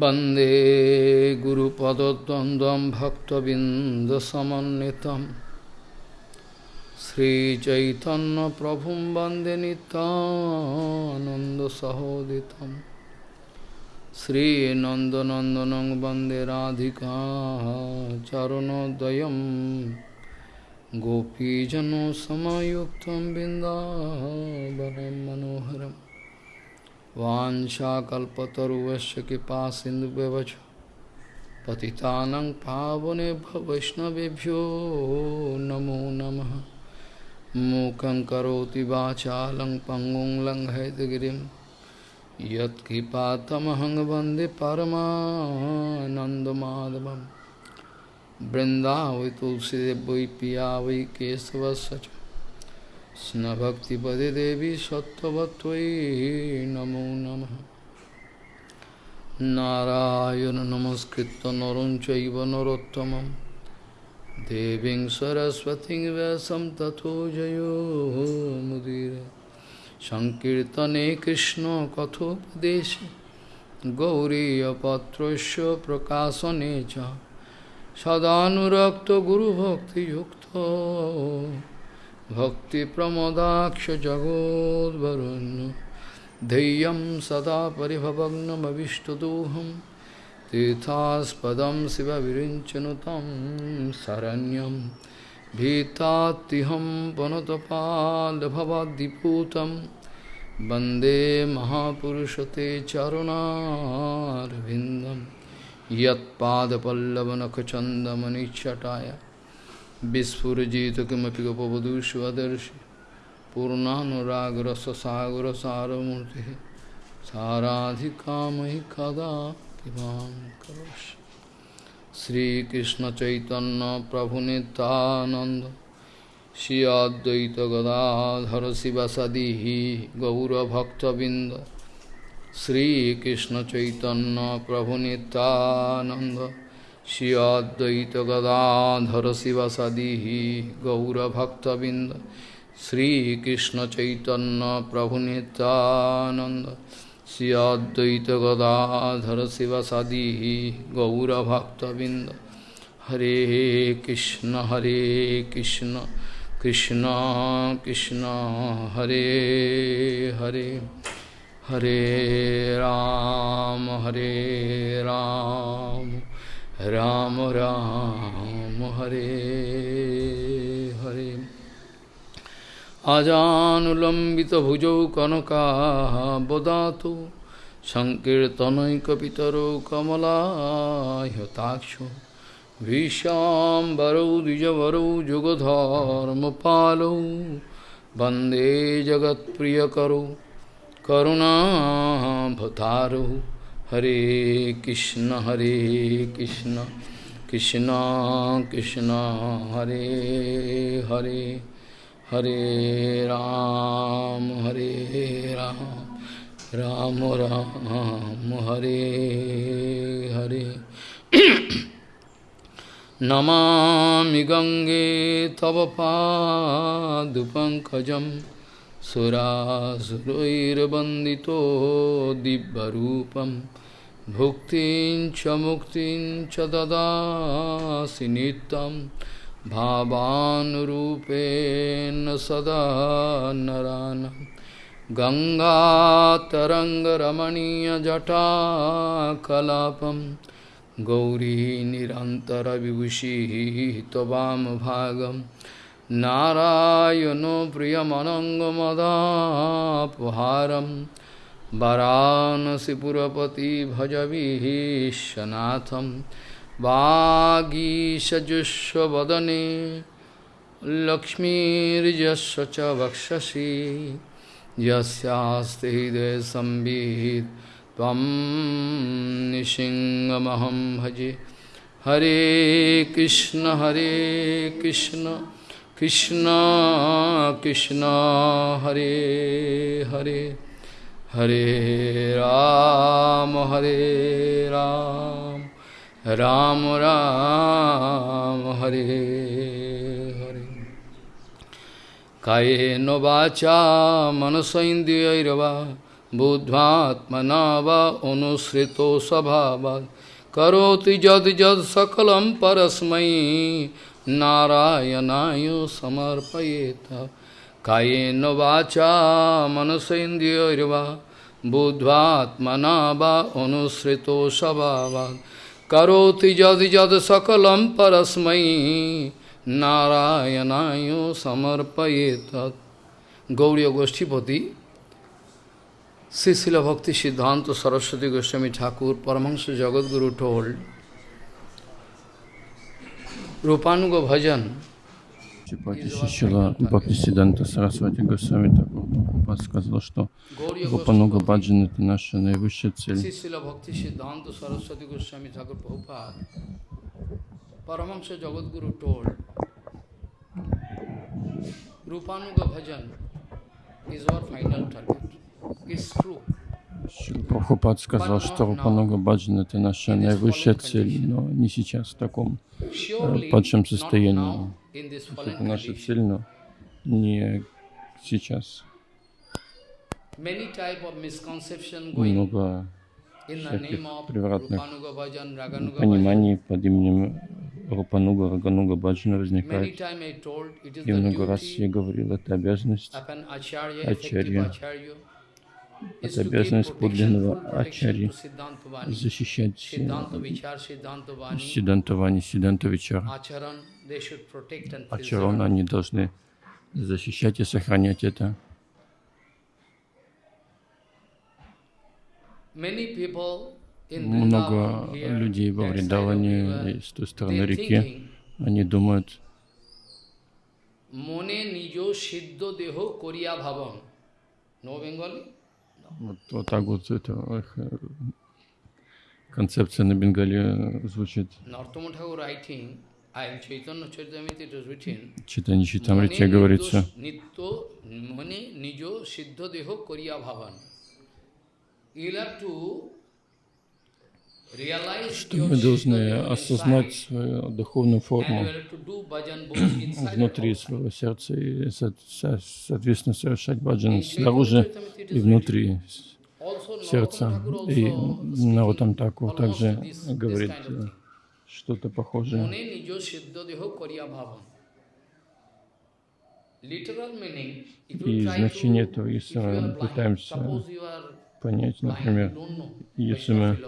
वंदे गुरुपदद्वन्द्वं भक्तबिन्दसमन्वितं। श्रीचैतन्यप्रभुं वंदे नितानन्दसहोदितं श्रीनन्दनन्दनं वंदे राधिका चरणोदयं। गोपीजनसमयुक्तं बिन्दावनं मनोहरम्। वाञ्छाकल्पतरुवस्य कृपा सिन्धुव्यवच पतितानं पावनेभ्य वैष्णवेभ्यो नमो नमः। मूकं करोति वाचालं पङ्गुं लङ्घयतगिरिं। यत्कृपातमहं वंदे परमानन्दमाधवं बृन्दावै वै पिया वै কৃষ্ণভক্তিপদে দেবী সত্যবত্তই নম নম। নারায়ণ নমস্কৃত নর চৈব নরোত্তম দেবী সরস্বতী ব্যাসম তথো জয়োমুদীর সংকীর্তনে কৃষ্ণ কথোপদেশে গৌরীপত্রস্য প্রকাশনে চ। সদানুরক্ত গুরুভক্তিযুক্ত। सदानुरक्तगुरुभक्तियुक्तो भक्तिप्रमोदाक्षजगोद्वरुन् धैर्यं सदा परिभवग्नमविष्टदोहं तीर्थास्पदं शिवविरिञ्चनुतं शरण्यं भीतात्तिहं वनतपालभवाद्दिपूतं वन्दे महापुरुषते चरुणारविन्दं यत्पादपल्लवनखचन्दमनिच्छटाय Vispurajita kimapi gopavadu svadarshi Purnanuragrasa sagara saramurti Saradhikamai kada imam karashi Sri Krishna Chaitanya Prabhu Nityananda Shri Advaita Gadadhara Sivasadihi Gaura Bhakta Binda Sri Krishna Chaitanya Prabhu Nityananda Shri Advaita Gadadhara Sivasadihi Gaura Bhakta Binda Hare Krishna Hare Krishna Krishna Krishna Hare Hare Hare Ram Hare Ram Ram राम রাম রাম হরে হরে আজানুলম্বিত ভুজৌ কনকাবদাত সংকীর্তনৈকিতর কমলাক্ষ ভীষাম্বরৌ দ্বিজবরৌ যুগধর্ম পালৌ বন্দে জগৎপ্রিয়করৌ করুণাভতারৌ हरे कृष्ण हरे कृष्ण कृष्ण कृष्ण, हरे हरे हरे राम हरे राम राम राम, हरे हरे। नमामि गंगे तव पादुपङ्कजं सुरासुरैर्वन्दितो दिव्यरूपम्। भुक्तिं च मुक्तिं च ददासि नित्यं भावानुरूपेण सदा नरानं। गङ्गातरङ्गरमणीयजटाकलापं गौरी निरन्तरविभूषिः त्ववामभागं नारायणो प्रियमनङ्गमदापहारम् वरानसीपुरपति भज वागीशजुष्वदने लक्ष्मीजस्व च वक्षसी। यस्ते हृदय संबीत तम भजे। हरे कृष्ण हरे कृष्ण कृष्ण कृष्ण, हरे हरे। हरे राम हरे राम राम राम, हरे हरे। काये नो वाचा मनसैन्द्रियवा बुद्ध्वात्मना वनुसृत अनुसृतो स्वभावात् करोति जद जद सकलं परस्मै, नारायणाय समर्पयेत। कायेन वाचा मनसेन्द्रियैर्वा बुद्ध्वात्मना वा अनुसृतो स्वभावात् करोति जद जद सकलं परस्मै नारायणाय समर्पयेत गौरी गोष्ठीपति Sri Srila Bhakti Siddhanta Saraswati Goswami Thakur, Paramahansa Jagadguru told, Rupanuga Bhajan Шила Бхакти Сиданта Сарасвати Госвами. Прабхупад сказал, что Рупануга Баджан это наша наивысшая цель. Rupanuga Bhajan is our final target. It's true. Прабхупад сказал, что Рупануга Баджан это наша наивысшая цель, но не сейчас в таком Surely падшем состоянии. Это наша цель, но не сейчас. Много всяких превратных пониманий под именем Рупануга, Рагануга Баджана возникает. И много раз я говорил, это обязанность Ачарья. effective acharya, is Это to give обязанность protection, подлинного full protection ачарьи to Siddhanta Vani. защищать Siddhanta Vichar, Siddhanta Vani, Сидантавани, Сидантавичар. Acharan, they should protect and Ачарон, preserve. они должны защищать и сохранять это. Many people in Много Vrindavan here, людей во that side of Вриндаване river, и с той стороны they're реки, thinking, они думают, মনে নিজ সিদ্ধ দেহ করিয়া ভাবন no Bengali вот, вот так вот это их э, концепция на Бенгале э, звучит. Читание Читамрите говорится. You'll have to что мы должны осознать свою духовную форму внутри своего сердца и, соответственно, совершать баджан снаружи и внутри сердца. И Нарутам Таку также говорит э, что-то похожее. И значение этого, если мы пытаемся понять, например, если мы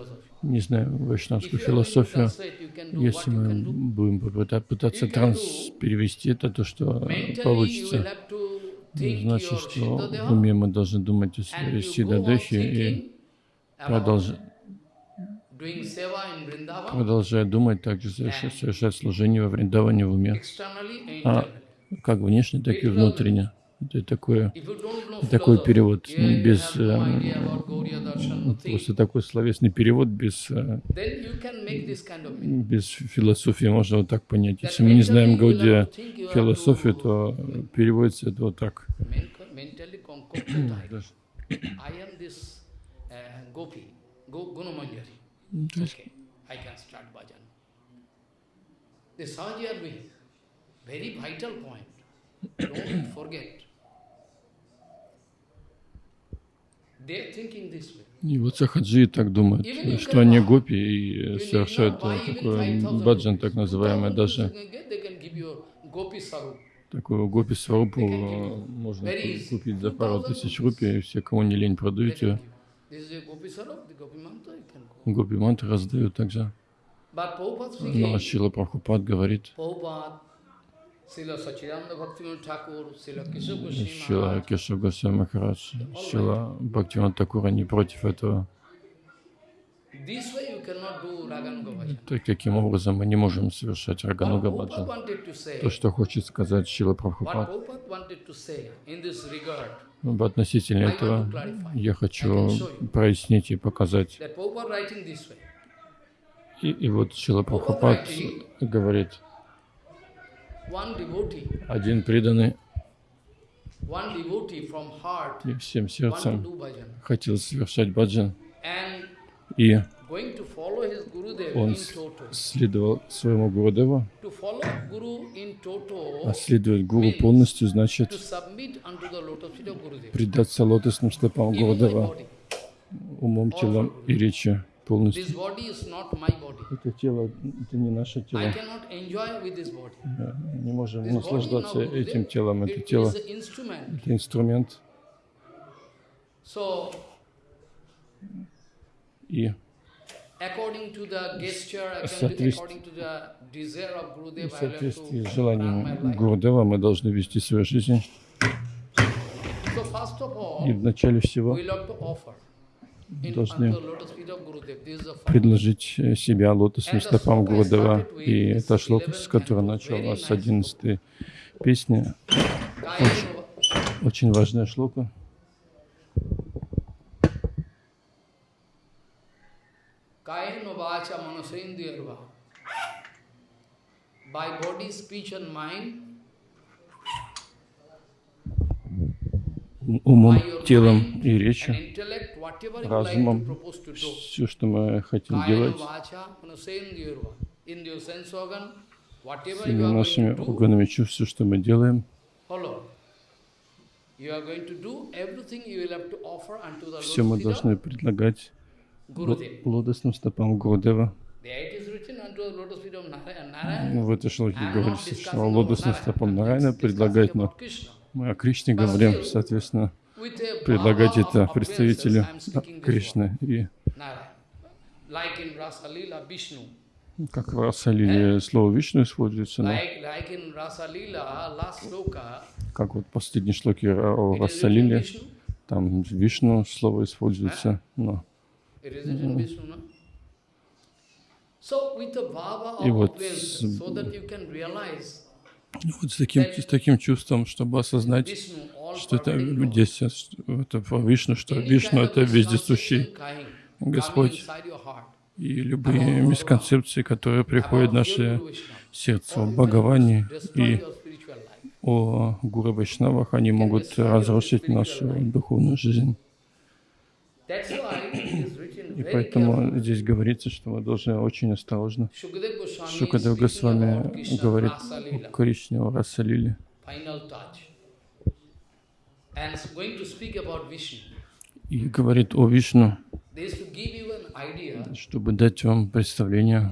не If вайшнавскую философию, если мы будем пытаться транс перевести это, то что получится, значит, что в уме мы должны думать о своей Сидадехе и продолжать продолжая думать, также совершать, совершать служение во Вриндаване в уме, А, как внешне, так и внутренне. Это такое, такой перевод без эм, просто такой словесный перевод без э, без философии можно вот так понять. Если мы не знаем Гаудия философию, то переводится это вот так. uh, gopi, Gunamanjari. Okay, I can start bhajan. The very vital point. Don't forget. They are thinking this way. И вот сахаджи так думают, что они гопи и совершают 5,000 баджан, так называемый, 2,000 даже такую гопи сварупу можно купить за пару 2,000 тысяч рупий, все, кому не лень, продают ее. Гопи мантры раздают также. Но Шила Прабхупад говорит, Шила Кешав Госвами Махарадж, Шила Бхактиван Такура не против этого. Так, таким образом мы не можем совершать Рагануга Баджан. То, что хочет сказать Шила Прабхупад. Относительно этого я хочу прояснить и показать. И, и вот Шила Прабхупад говорит, один преданный и всем сердцем хотел совершать баджан. И Он следовал своему Гурудеву, а следовать Гуру полностью значит предаться лотосным стопам Гурудева умом, телом и речью полностью. Это тело, это не наше тело. Мы Не можем наслаждаться этим телом. Это тело, это инструмент. И according to the gesture, according to, Соответств- according to the desire of в соответствии с желанием. Гурудева мы должны вести свою жизнь. И вначале всего Должны предложить э, себя лотосным стопам Гурудева. И это шлока, с которой начала с 11 песни. Kaya Очень важная шлока. By body, speech and mind, Умом, телом и речью. разумом. Все, что мы хотим делать, всеми нашими органами чувств, все, что мы делаем, все мы должны предлагать лотосным стопам. Ну, В этой шлоке говорится, что лотосным стопам discussing предлагать, но. Мы о Кришне говорим, соответственно, предлагать это представителю Кришны. И как в Расалиле слово Вишну используется, но как вот в последней шлоке о Расалиле, там Вишну слово используется, но the bhava И вот вот с таким, с таким чувством, чтобы осознать, что это здесь это Вишну, что Вишну это вездесущий Господь. И любые мисконцепции, которые приходят в наше сердце о Бхагаване и о Гуру Вайшнавах, они могут разрушить нашу духовную жизнь. И поэтому здесь говорится, что мы должны очень осторожно. Шукадев Госвами говорит о Кришне, о Расалиле. И говорит о Вишну, чтобы дать вам представление,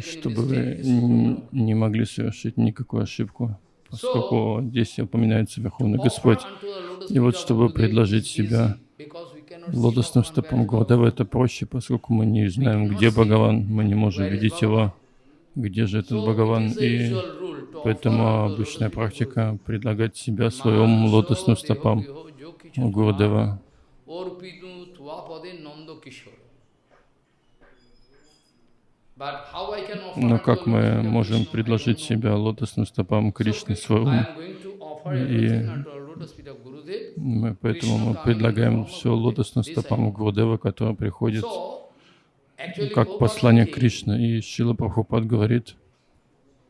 чтобы вы не могли совершить никакую ошибку, поскольку здесь упоминается Верховный Господь. И вот чтобы предложить себя easy, because we cannot see лотосным стопам Гурдева, это проще, поскольку мы не знаем, где Бхагаван, мы не можем видеть его, где же этот Бхагаван, и поэтому обычная практика предлагать себя своим лотосным стопам Гурдева. Но как мы можем предложить себя лотосным стопам Кришны, offer И Мы, поэтому мы предлагаем все лотосным стопам Гурдева, который приходит как послание Кришны. И Шила Прабхупад говорит,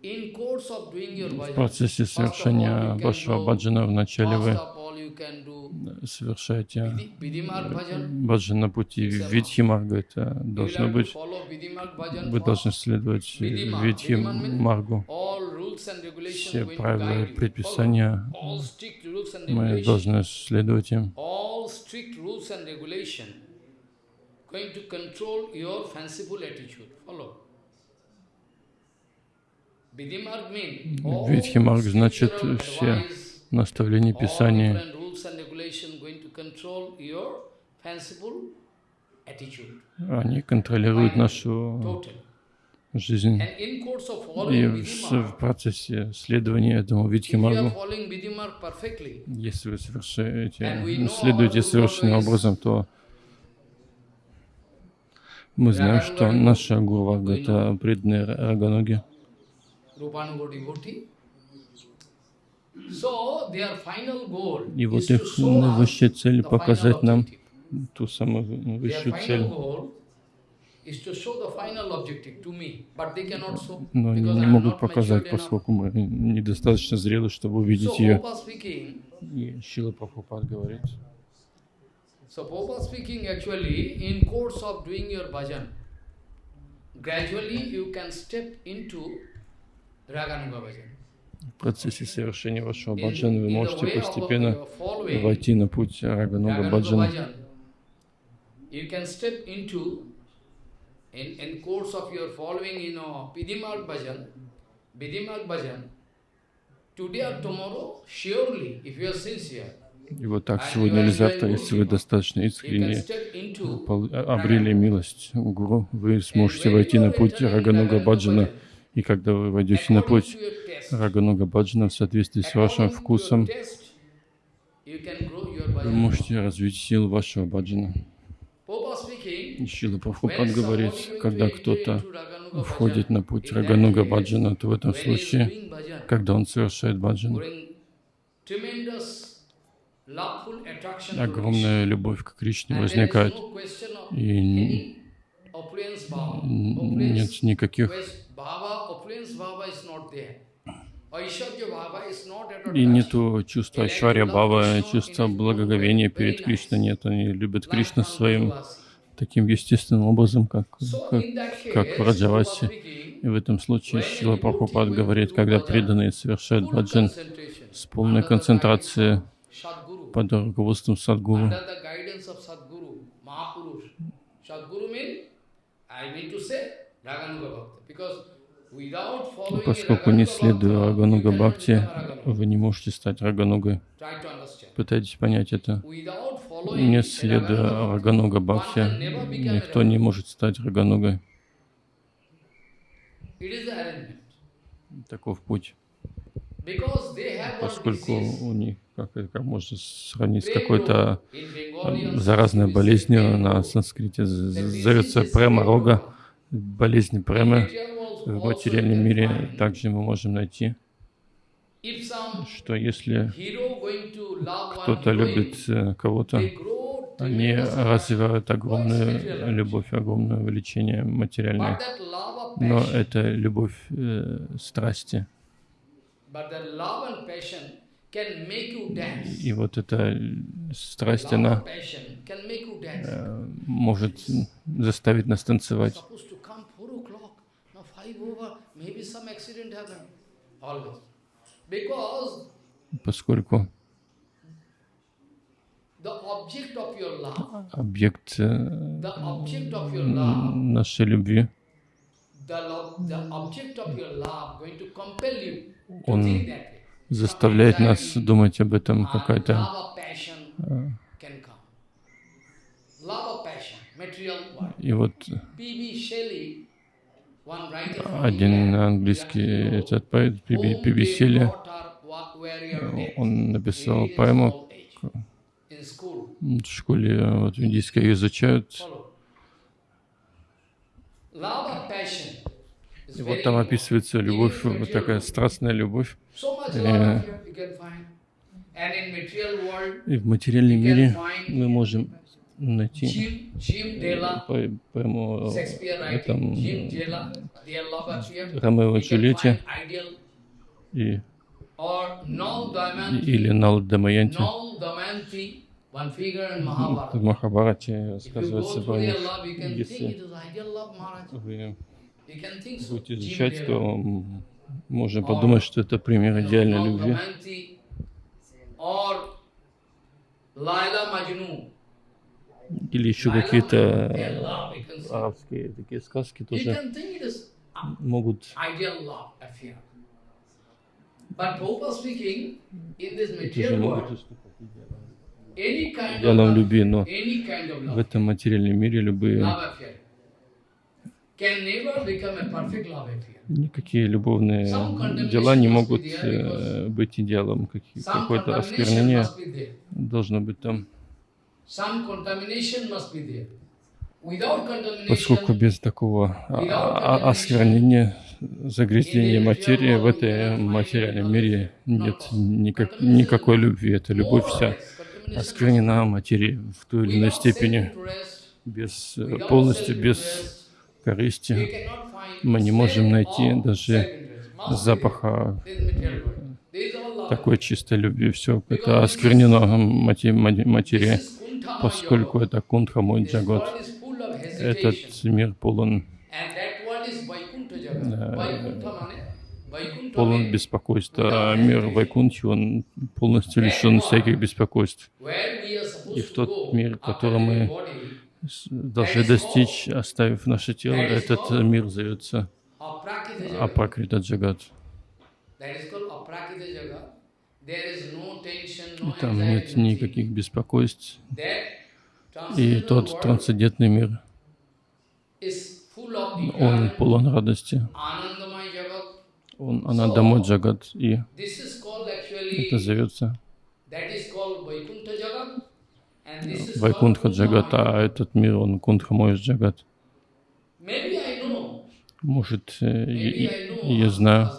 в процессе совершения вашего баджана вначале вы совершаете баджан на пути Видхи Марга. Это должно быть, вы должны следовать Vidhima. Все правила и предписания мы должны следовать им. All Видхимарг значит все наставления Писания, они контролируют нашу. Жизнь. И в, процессе следования этому Видхимаргу, если вы совершаете, следуете совершенным образом, то мы знаем, что наша Гурвага — это преданные Раганоги. И вот их наивысшая цель показать нам ту самую высшую цель. Но они не могут показать, поскольку мы недостаточно зрелы, чтобы увидеть ее. И Шила Прабхупад говорит, so Prabhupada speaking actually in course of doing your bhajan, gradually you can step into Raganuga Bhajan. В процессе совершения вашего баджана вы можете постепенно войти на путь Рагануга баджана. Bhajan, you can step into, in, in course of your following, you know, Pidimal Bhajan, Pidimal Bhajan, today or tomorrow, surely, if you are sincere, И вот так сегодня или завтра, если вы достаточно искренне пол- обрели милость Гуру, вы сможете войти на путь Рагануга Баджана. И когда вы войдете на путь Рагануга Баджана в соответствии с вашим вкусом, вы можете развить силу вашего баджана. Papa speaking, И Шила when Прабхупад говорит, когда кто-то входит на путь Рагануга Баджана, то в этом случае, когда он совершает баджан, огромная любовь к Кришне возникает. И нет никаких И нету чувства Ачварья Бава, чувства благоговения перед Кришной нет. Они любят Кришну своим. Таким естественным образом, как, как, как в Раджавасе. И в этом случае Шила devotee Прабхупад говорит, когда преданные совершают баджан с полной концентрацией под руководством Садгуру, поскольку не следуя Рагануга Бхакти, вы не можете стать Раганугой. Пытайтесь понять это. Without following Не a следуя Raganuga Рагануга one Бхакти, никто не может стать arrangement. Таков путь. Поскольку у них, как, как можно сравнить с какой-то э, заразной болезнью на санскрите зовется према рога, болезнь премы. В материальном мире также мы можем найти, что если кто-то любит э, кого-то, они развивают огромную любовь, огромное влечение But материальное. Но это любовь э, страсти. И вот эта страсть, она э, может заставить нас танцевать. Always. Because Поскольку the object of your love, объект э, нашей любви, Он заставляет нас думать об этом uh, какая-то. И вот один английский этот поэт Пиби он написал поэму в школе, э, вот в индийской ее изучают. И вот там описывается любовь, вот такая страстная любовь. Э, И в материальном мире мы можем найти поэму этом. Ромео и Джульетте и, или Нал Дамаянти. В. Махабарате рассказывается про них. Если вы будете изучать, то можно подумать, что это пример идеальной любви. Или еще какие-то э, арабские такие сказки тоже могут тоже могут уступать идеалам любви, но в этом материальном мире любые никакие любовные дела не могут э, быть идеалом. Какое-то осквернение должно быть там. Поскольку без такого а- а- осквернения, загрязнения материи в этой материальном мире нет никак, никакой любви. Эта любовь вся осквернена материей в той или иной степени, без, э, полностью без корысти. Мы не можем найти даже запаха. такой чистой любви. Все это осквернено материей, поскольку это кунтха мой This джагот. Этот мир полон that полон беспокойств, а мир Вайкунтхи, он полностью лишен всяких беспокойств. И в тот мир, который мы должны достичь, оставив наше тело, этот мир зовется Апракрита Джагат. И там нет никаких беспокойств. И тот трансцендентный мир, он полон радости. Он Анандамой Джагат. И это зовется Вайкунтха Джагат, а этот мир, он Кундхамой Джагат. Может, э, я знаю,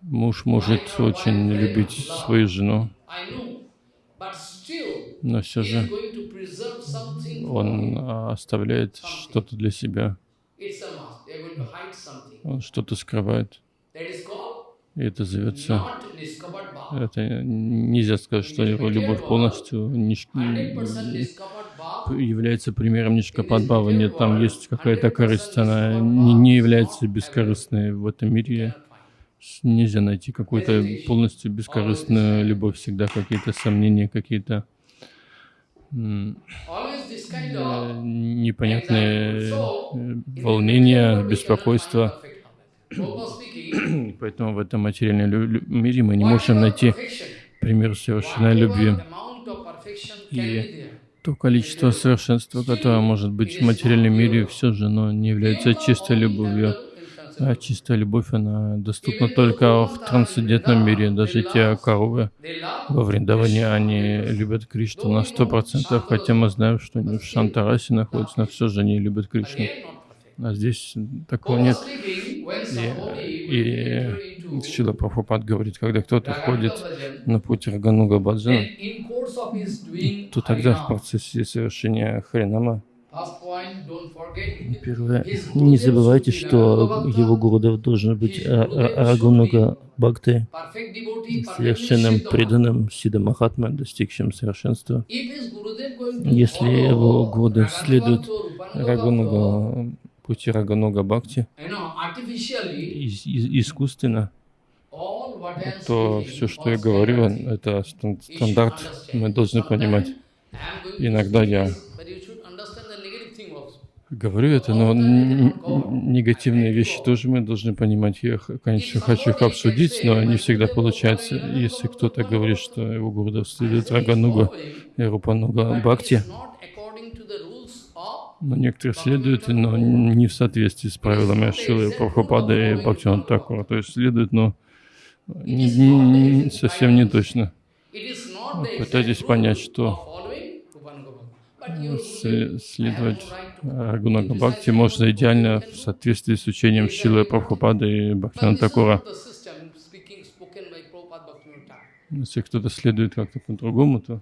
муж может очень любить свою жену, но все же он оставляет что-то для себя, он что-то скрывает. И это зовется, это нельзя сказать, что его любовь полностью ниш... является примером Нишкападбава. Нет, там есть какая-то корысть, она не является бескорыстной в этом мире. Нельзя найти какую-то полностью бескорыстную любовь, всегда какие-то сомнения, какие-то непонятные волнения, беспокойства. Поэтому в этом материальном мире мы не можем найти пример совершенной любви. И то количество совершенства, которое может быть в материальном мире, все же оно не является чистой любовью. А чистая любовь, она доступна только в трансцендентном мире. Даже те коровы во Вриндаване, они любят Кришну на сто процентов, хотя мы знаем, что они в Шантарасе находятся, но все же они любят Кришну. А здесь такого нет. И, и Шила Прабхупад говорит, когда кто-то входит на путь Рагануга Баджана, то тогда в процессе совершения Харинама Первое. Не забывайте, что его Гурудев должен быть Рагунуга Бхакти, совершенным преданным Сида Махатма, достигшим совершенства. Если его Гурудев следует Рагунуга пути Рагануга Бхакти искусственно, то все, что я говорю, это стандарт, мы должны понимать. Иногда я говорю это, но негативные вещи тоже мы должны понимать. Я, конечно, хочу их обсудить, но не всегда получается. Если кто-то говорит, что его гуру следует Рагануга и Рупануга Бхакти, но некоторые следуют, но не в соответствии с правилами Шилы Прабхупады и Бхактиван Такура. То есть следуют, но не, не, совсем не точно. Пытайтесь понять, что следовать Рагунага Бхакти можно идеально в соответствии с учением Шилы Прабхупады и Бхактиван Такура. Если кто-то следует как-то по-другому, то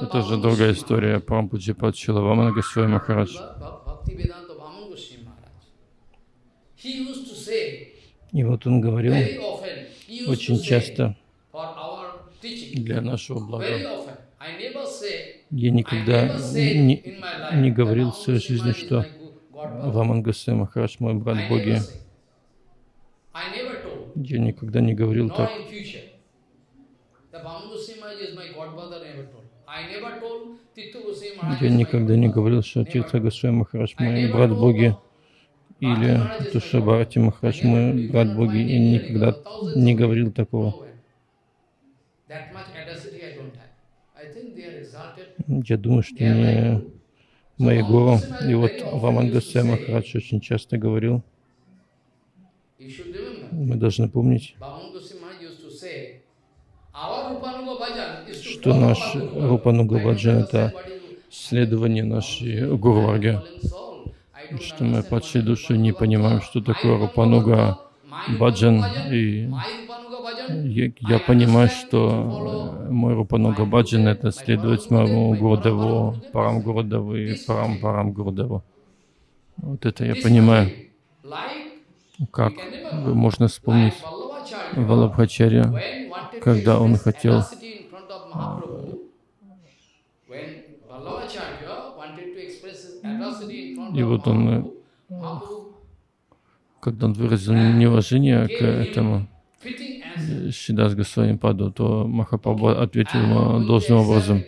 это же другая история. Прампуджипад Шилавамана Госвами Махарадж. И вот он говорил очень часто для нашего блага. Я никогда не, не говорил в своей жизни, что Ваман Госвами Махарадж мой брат Боги. Я никогда не говорил так. Я никогда не говорил, что Тиртха Госвами Махарадж мой брат Боги или Тушабарати Махарадж мой брат Боги. Я никогда не говорил такого. Я думаю, что не мои гуру. И вот Ваман Госвами Махарадж очень часто говорил, мы должны помнить, что наш Рупануга Баджан — это следование нашей Гурварги, что мы падшие души не понимаем, что такое Рупануга Баджан, и я, понимаю, что мой Рупануга Баджан — это следовать моему Гурдеву, Парам Гурдеву и Парам Парам Гурдеву. Вот это я понимаю. Как можно вспомнить Валабхачарья, когда он хотел и вот он, когда он выразил неуважение к этому. Шидас Госвами Паду, то Махапрабху ответил ему должным образом.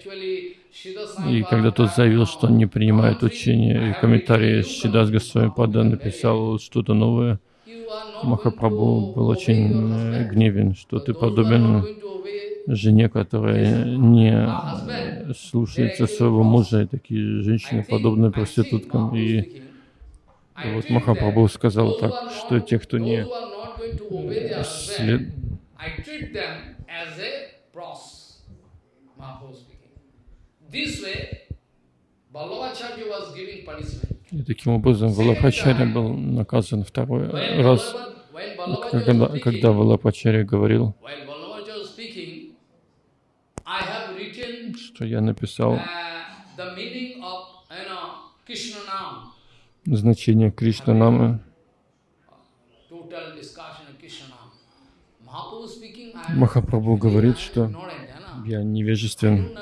И когда тот заявил, что он не принимает учение, и комментарии Шидас Госвами Пада написал что-то новое, Махапрабху был очень э, гневен, что ты подобен жене, которая не слушается своего мужа, и такие женщины подобны проституткам. И, вот Махапрабху сказал так, что те, кто не след... I treat them as a pros. Mahaprabhu speaking. This way, Ballabacharya was giving punishment. И таким образом Валапачаря был наказан второй раз, когда, когда speaking, Валапачаря говорил, что я написал uh, значение Кришна Намы. total discussion of Krishna Nam. Mahaprabhu speaking, I am Махапрабху говорит, что я невежествен,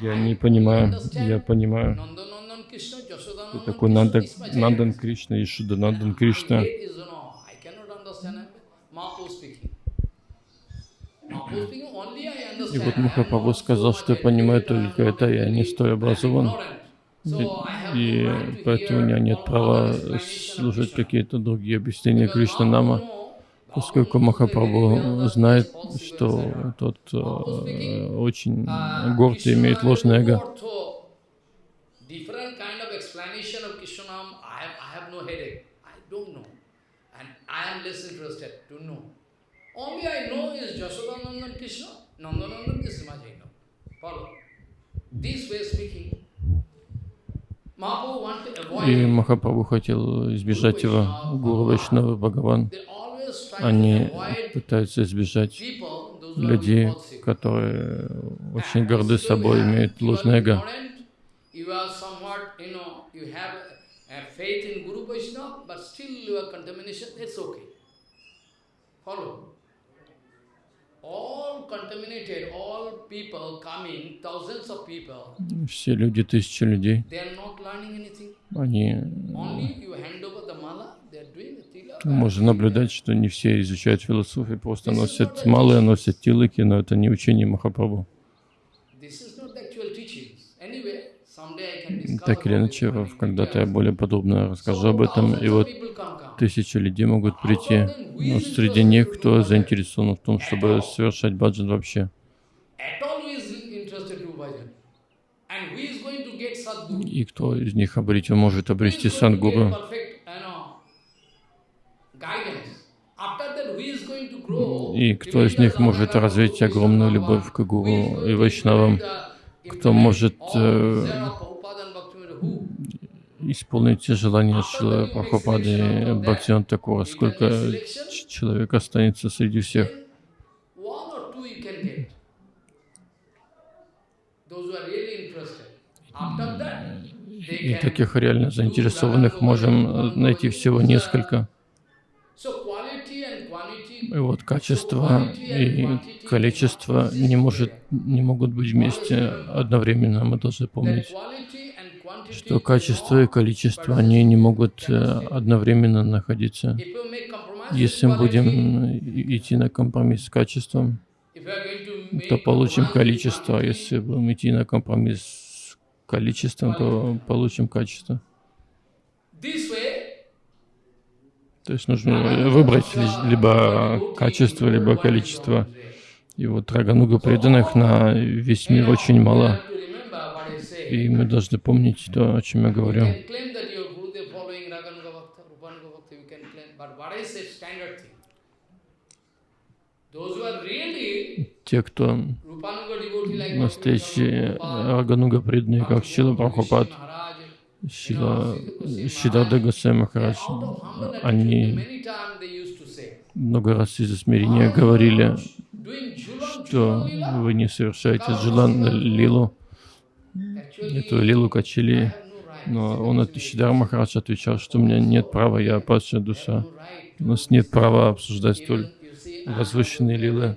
я не понимаю, я понимаю. Кто такой. Нандан Кришна и Шуданандан Кришна? И вот Махапрабху сказал, что я понимаю только это, я не столь образован. И to поэтому у меня нет права слушать какие-то другие объяснения Кришна Нама, поскольку Махапрабху знает, что тот э, очень Uh, горд и имеет ложное эго. И. Махапрабху хотел избежать его. Гуру Вайшнавы Бхагаван, они пытаются избежать людей, которые очень горды собой, имеют ложное эго. Все люди, тысячи людей, они... Можно наблюдать, что не все изучают философию, просто носят малые, носят тилыки, но это не учение Махапрабху. Так или иначе, когда-то я более подробно расскажу об этом. И вот тысячи людей могут прийти, но среди них кто заинтересован в том, чтобы совершать баджан вообще. И кто из них обретет, может обрести сангуру. perfect, you know, guidance? After that, who is going to grow? И кто из них может развить огромную любовь к гуру и вайшнавам? Кто может э, исполнить те желания Шилы Прабхупады и Бхактиван Такура? Сколько человек останется среди всех? И таких реально заинтересованных можем э, найти всего несколько. So quality and quantity. И вот качество и количество не, может, не могут быть вместе одновременно. Мы должны помнить, что качество и количество, они не могут э, одновременно находиться. Если мы будем идти на компромисс с качеством, то получим количество. А если будем идти на компромисс с количеством, то получим качество. То есть нужно выбрать ли- либо качество, либо количество. И вот Рагануга преданных на весь мир очень мало. И мы должны помнить то, о чем я говорю. Те, кто настоящие Рагануга преданные, как Шила Прабхупад, Шила Шидада Госвами Махарадж, они много раз из смирения говорили, что вы не совершаете джулан лилу, эту лилу качели. Right. Но он от Шидар Махарадж отвечал, что у меня нет права, я падшая душа. Right. У нас нет права обсуждать столь возвышенные лилы.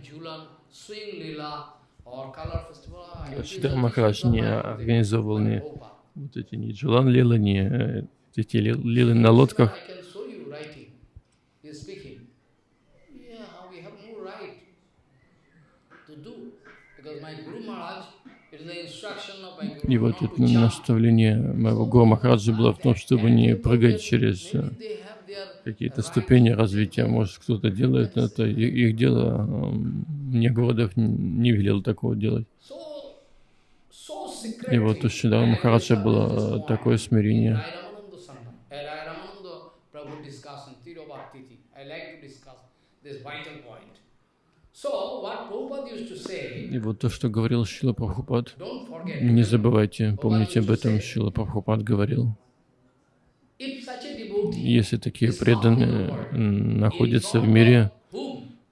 Шидар Махарадж не different организовывал ни вот эти не Джилан Лила, не э, эти лилы на лодках. И вот это наставление моего Гуру Махараджи было в том, чтобы не прыгать через э, какие-то ступени развития. Может, кто-то делает это, их дело. Э, мне Гурдев не велел такого делать. И вот у Шидара Махараджа было э, такое смирение. И вот то, что говорил Шила Прабхупад, не забывайте, помните об этом, Шила Прабхупад говорил. Если такие преданные находятся в мире,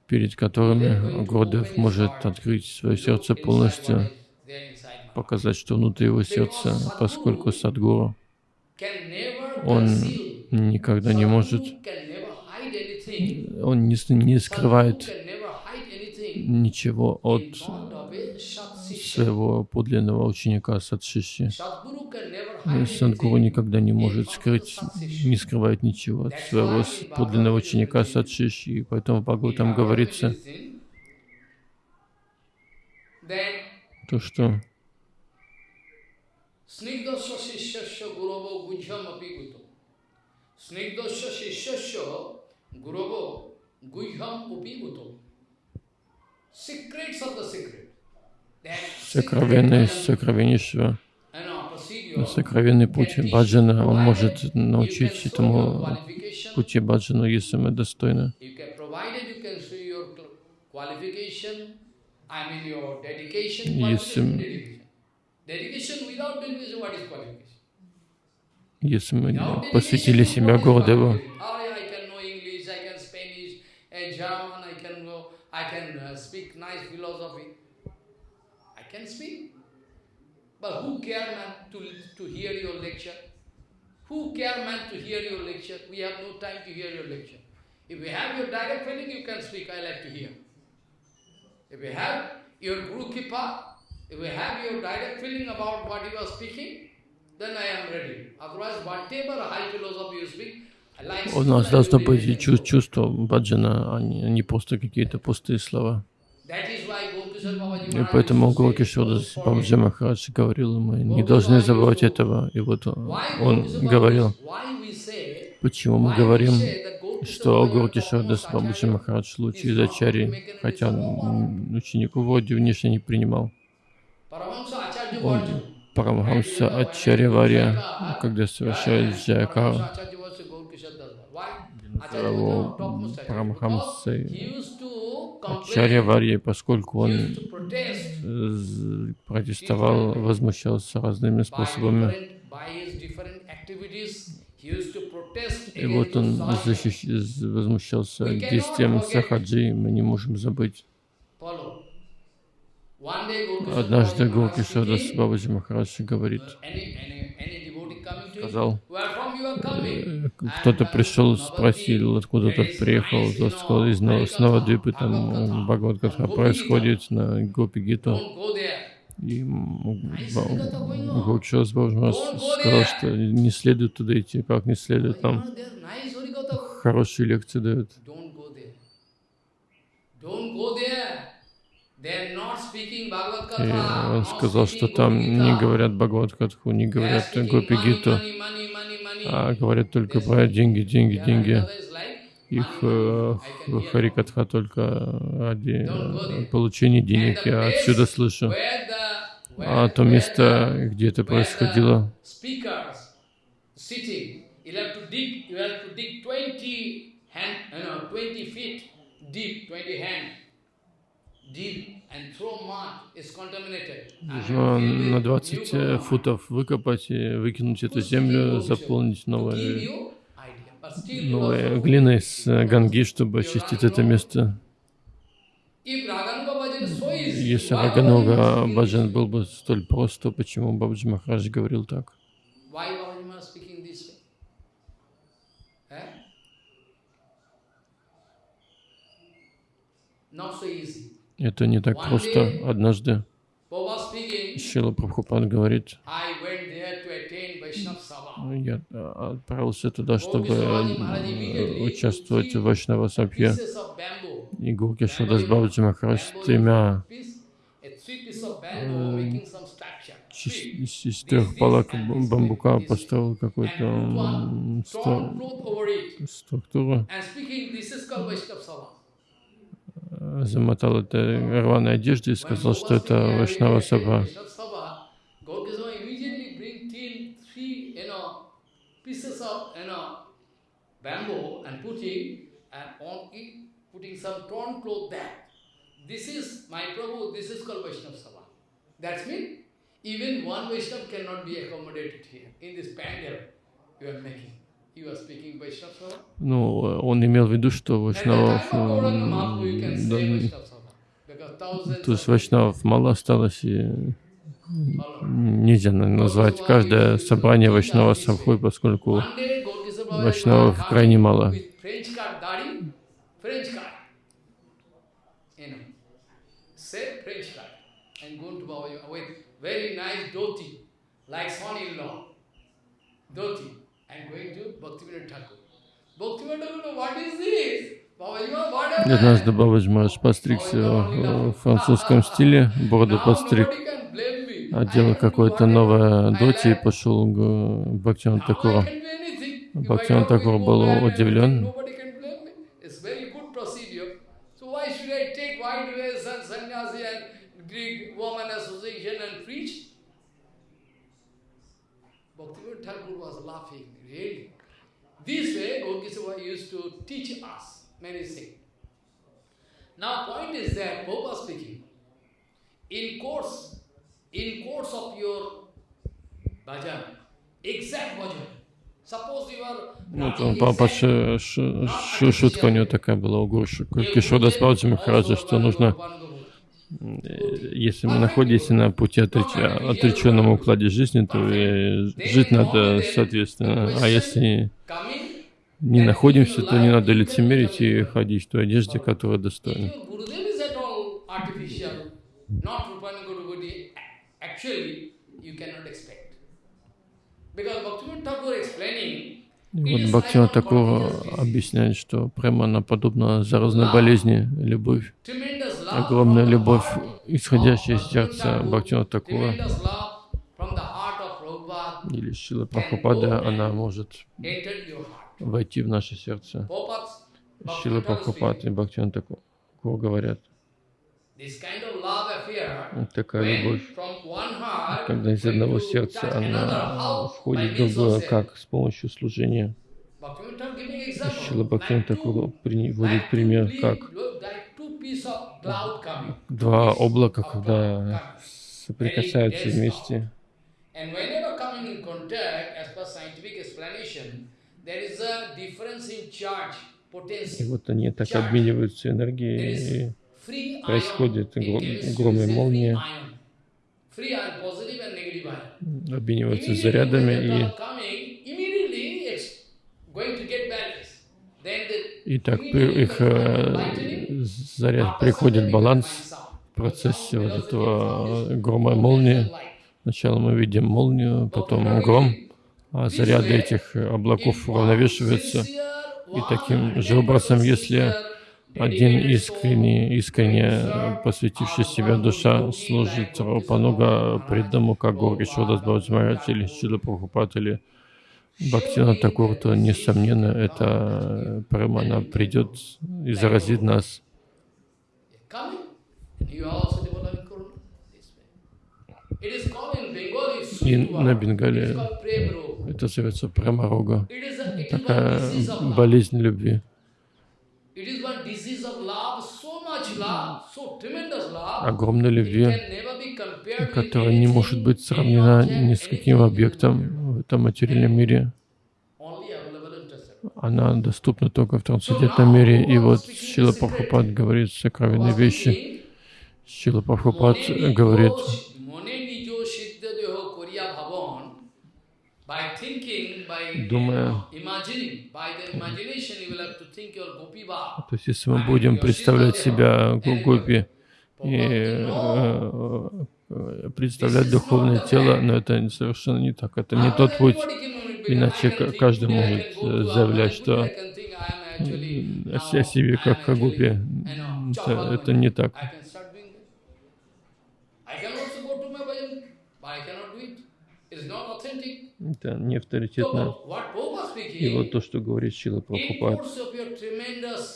перед которыми Гурдев может открыть свое сердце полностью, показать, что внутри его сердца, поскольку Садгуру, он никогда не может, он не, не скрывает ничего от своего подлинного ученика Садшиши. Садгуру никогда не может скрыть, не скрывает ничего от своего подлинного ученика Садшиши, и поэтому Бхагаватам говорится то, что Snigdasya Shishyasya Gurovo Gujham Apiguto. Snigdasya Shishyasya Gurovo Gujham Upiguto. Secrets of the secret. Secret сокровеннейшего, uh, сокровенный путь баджана, он может научить этому пути баджану, если мы достойны. You Если мы Without посвятили dedication, себя what is Гурдеву, qualification? Oh, yeah, I can know English, I can Spanish, and German, I can know, I can uh, speak nice philosophy. I can speak. But who care, man, to, to hear your lecture? Who care, man, to hear your lecture? We have no time to hear your lecture. If you have your direct feeling, you can speak, I like to hear. If you have your Guru Kipa, if you have your direct feeling about what you are speaking, then I am ready. Otherwise, whatever high philosophy you speak, у нас должно быть be и чу- чувство баджана, а не, не просто какие-то пустые слова. И поэтому used to say, Гуркишодас "Don't Бабаджи forget." Махарадж говорил, мы не должны забывать этого. И вот он, говорил, почему мы говорим, что Бабаджи Acharya Махарадж лучший из ачарий, хотя он ученику вроде внешне не принимал. Он. Парамахамса Ачарья когда совершает? Acharya его. Парамахамсой Ачарья поскольку он э, протестовал, возмущался разными способами. И вот он защищ... возмущался действием Сахаджи, мы не можем забыть. Follow. One day Gaurkishore Однажды speaking, Бабаджи Махарадж говорит, him, сказал, э, кто-то пришел, спросил, откуда тот приехал, тот сказал, из Новодвипы, там Бхагавадгатха происходит на Гопи there. И Гуркишодас Бабаджи Махарадж сказал, что не следует туда идти, как не следует, там. хорошие лекции дают. И он сказал, что там не говорят Бхагавадгатху, не говорят Гопи Гиту, а говорят только про деньги, деньги, деньги. Их э, Харикатха только ради э, получения денег. Я отсюда слышу. А то место, где это происходило, Speakers sitting, you have to dig, you have to dig 20 hand, you know, 20 feet deep, 20 hand deep and throw mud. It's contaminated. And нужно на 20 new э, футов выкопать и выкинуть эту землю, заполнить новой, новой глиной с э, Ганги, чтобы очистить это место. Если Раганога Баджан был бы столь прост, то почему Бабаджи Махарадж говорил так? Eh? Not so easy. Это не так просто. Однажды Шила Прабхупад говорит, я э, отправился туда, чтобы э, участвовать в Вайшнава Сабхе. И Гурки Шудас Бабаджи Махарадж с тремя street. из, трех палок бамбука построил way. какую-то структуру, And speaking, this is called Vaishnava Sabha. э, замотал это рваной одеждой и сказал, что это had Саба. This is, my Prabhu, this is called Vaishnava Sabha. That's mean, even one Vaishnava cannot be accommodated here, in this pandal you are making. Ну, э, он имел в виду, что Вайшнавов, то есть Вайшнавов мало осталось, и нельзя назвать каждое собрание Вайшнава Сабхой, поскольку Вайшнавов крайне мало. very nice dhoti, like son-in-law. Dhoti. Однажды Бабаджи Махарадж постригся в французском стиле, бороду me. одел какое-то новое доти и пошел к I Такуру. Бхактиван Такур был удивлен. Bhaktivinoda Thakur was laughing. This way, Gaurkisava used to teach us many things. Now, point is that, Prabhupada speaking, in course, in course of your bhajan, exact bhajan, Ну, Вот он по- ш- ш- ш- шутка у него такая была у Гуру Кишода Спауджи Махараджа, что нужно, э, если мы находимся на пути отреч- отреченном укладе жизни, то и жить надо соответственно. А если не находимся, то не надо лицемерить и ходить в той одежде, которая достойна. Because Bhaktivinoda Thakur explaining, вот Бхактиван Такур объясняет, что прямо она подобна заразной болезни, любовь, огромная любовь, исходящая из сердца of Prabhupada. Или Шила Прабхупада, она может войти в наше сердце. Шила Прабхупад и Бхактиван Такур говорят, This kind of love affair, вот такая любовь, когда из одного сердца она входит в другое, как с помощью служения. Шила Бхактиван like Такур two- приводит пример, как два облака, когда соприкасаются вместе. И вот они так обмениваются энергией, происходит гром- и молния. Обмениваются зарядами, и, и так их э, заряд приходит баланс в процессе вот этого грома и молнии. Сначала мы видим молнию, потом гром, а заряды этих облаков уравновешиваются. И таким же образом, если один искренне, искренне посвятивший себя душа служит Рупануга преданному, как Гори Шодас Баджмарадж или Шила Прабхупад или Бхактина Такур, то, несомненно, эта прямо она придет и заразит нас. И на Бенгале это зовется Прамарога, такая болезнь любви. It is огромной любви, которая не может быть сравнена ни с каким объектом в этом материальном мире. Она доступна только в трансцендентном мире. И вот Шила Прабхупад говорит сокровенные вещи. Шила Прабхупад говорит, Mone nijo siddha deho koriya bhavan. By thinking, by Думая. imagining, by the imagination you will have to think your gopi bhav. то есть если мы будем представлять себя гопи и э, э, представлять духовное тело, но это совершенно не так. Это не тот путь. Иначе каждый может э, заявлять, что о се- о себе как о гупе. Это, это не так. I can also go to my bhajan, but I cannot do Это не авторитетно. И вот то, что говорит Шила Прабхупад,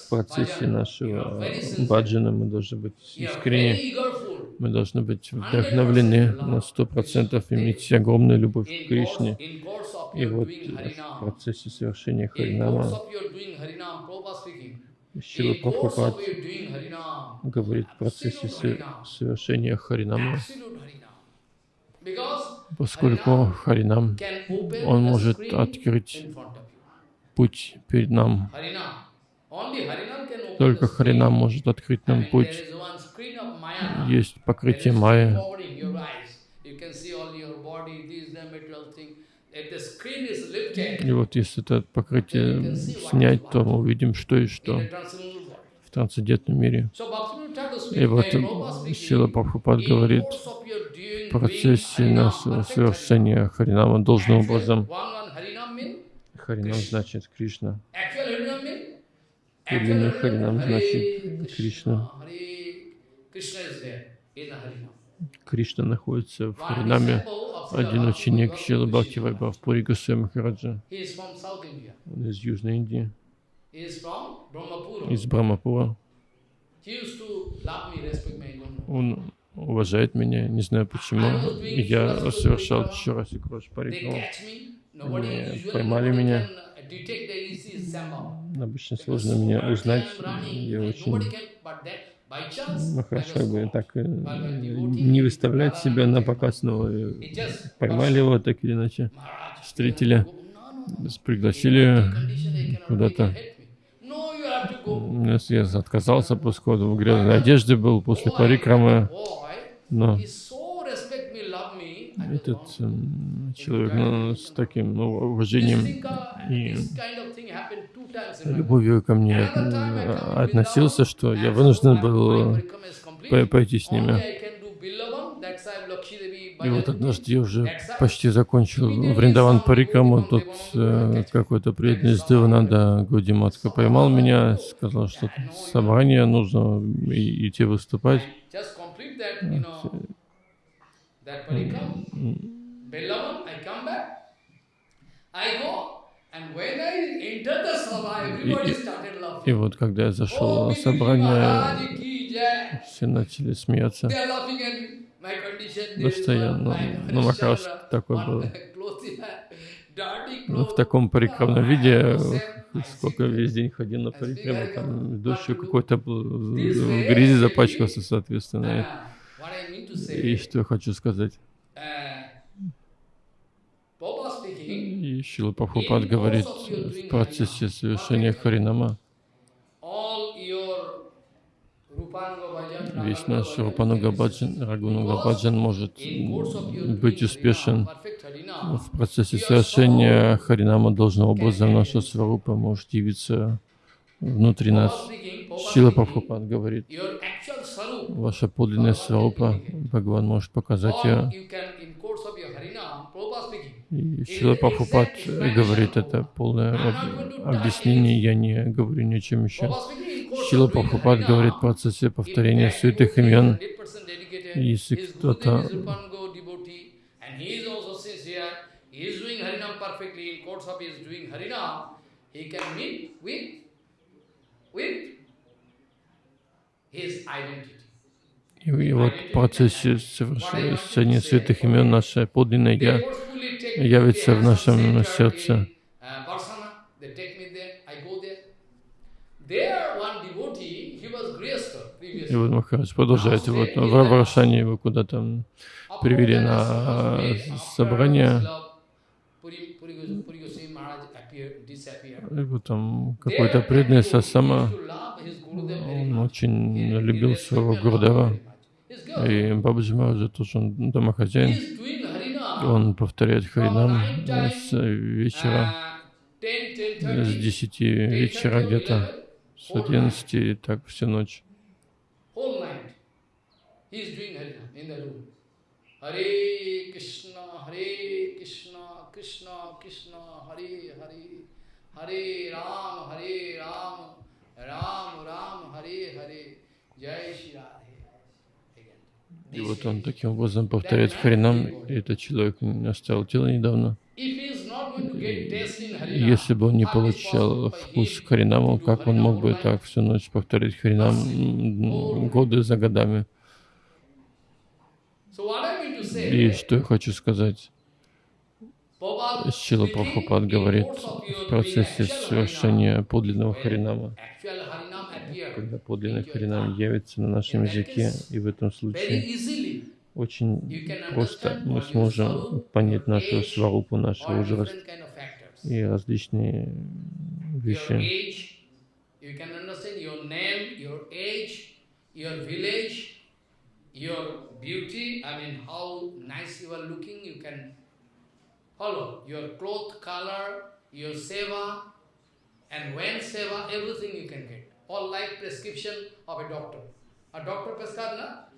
в процессе нашего sincere, баджана мы должны быть искренни, eagerful. мы должны быть вдохновлены на сто процентов, иметь огромную любовь к Кришне. И вот в процессе совершения Харинама Шила Прабхупад говорит в процессе совершения Харинама, поскольку Харинам, он может открыть путь перед нам. Только. Харинам может открыть нам путь. Есть покрытие Майя, и вот если это покрытие снять, то мы увидим, что и что в трансцендентном мире. И вот Сила Прабхупад говорит, в процессе нашего совершения Харинама должным образом. Харинам значит Кришна. Подлинный Харинам значит Кришна. Кришна находится в Харинаме. Один ученик Шила Бхакти. Вайбхавпури Госвами Махараджа. Он из Южной Индии, из Брамапура. Он уважает меня, не знаю почему. Я совершал Чураси Крош usually поймали меня. Обычно сложно меня узнать. Я очень Ну хорошо, бы caught. так э, не выставлять себя на показ, но э, поймали его так или иначе, встретили, пригласили куда-то. Я отказался после в грязной одежде был, после парикрамы, Boy, но этот человек ну, с таким ну, уважением uh, и любовью ко мне э, относился, что я вынужден был э, по- пойти с ними. И вот однажды я уже почти закончил Вриндаван Парикраму, тут э, какой-то преданный из Девананда Гудиматка поймал меня, сказал, что собрание, нужно и- идти выступать. Started И laughing. вот когда я зашел на собрание, все начали смеяться. There Ну one, ну, ну Махараш Harishchandra, такой был. Ну, в таком парикрамном Ah, виде. I сколько весь день ходил на I там come дождь back to какой-то в way, грязи запачкался, соответственно. И что я хочу сказать. uh, И Шила Прабхупад говорит в процессе совершения Харинама, all your Rupanga bhajan, весь наш Рупануга Баджан, Рагунуга Баджан может быть успешен в процессе совершения Харинама должным образом наша Сварупа может явиться внутри нас. Speaking, Прабхупад говорит, ваша подлинная Сварупа, Бхагаван может показать ее. И Шила Прабхупад говорит это полное об- объяснение, я не говорю ни о чем еще. Шила Harina, говорит процессе if повторения святых имен, 100% dedicated, если кто-то. И, вот в процессе совершения святых имен наше подлинное Я явится в нашем сердце. uh, I go there. There one devotee, he was Grihastha И вот Махарадж продолжает. Вот в Варшане его куда-то привели на собрание. И вот там какой-то преданный Сасама, он очень любил своего Гурдева. И Бабаджи Мараджа тоже он домохозяин. Он повторяет Харинам с вечера, uh, 10, 10, с 30, 10 вечера где-то, с 11 и так всю ночь. Whole night. He is doing Harina in the room. Hare Krishna, Hare Krishna, Krishna Krishna, Hare Hare, Hare Ram, Hare Ram, Ram Ram, Hare Hare, Jai Shri Radhe. И вот он таким образом повторяет Харинам. И этот человек оставил тело недавно. Если бы он не получал вкус him Харинаму, как он мог бы так всю ночь повторить Харинам годы за годами? И что я хочу сказать? Speaking Прабхупад говорит в процессе совершения подлинного Харинама, когда подлинный Харинам явится на нашем языке, и в этом случае очень просто мы сможем понять нашу сварупу, наш возраст и различные вещи. your beauty, I mean how nice you are looking, you can follow. Your cloth color, your seva, and when seva, everything you can get. All like prescription of a doctor. A doctor prescribe,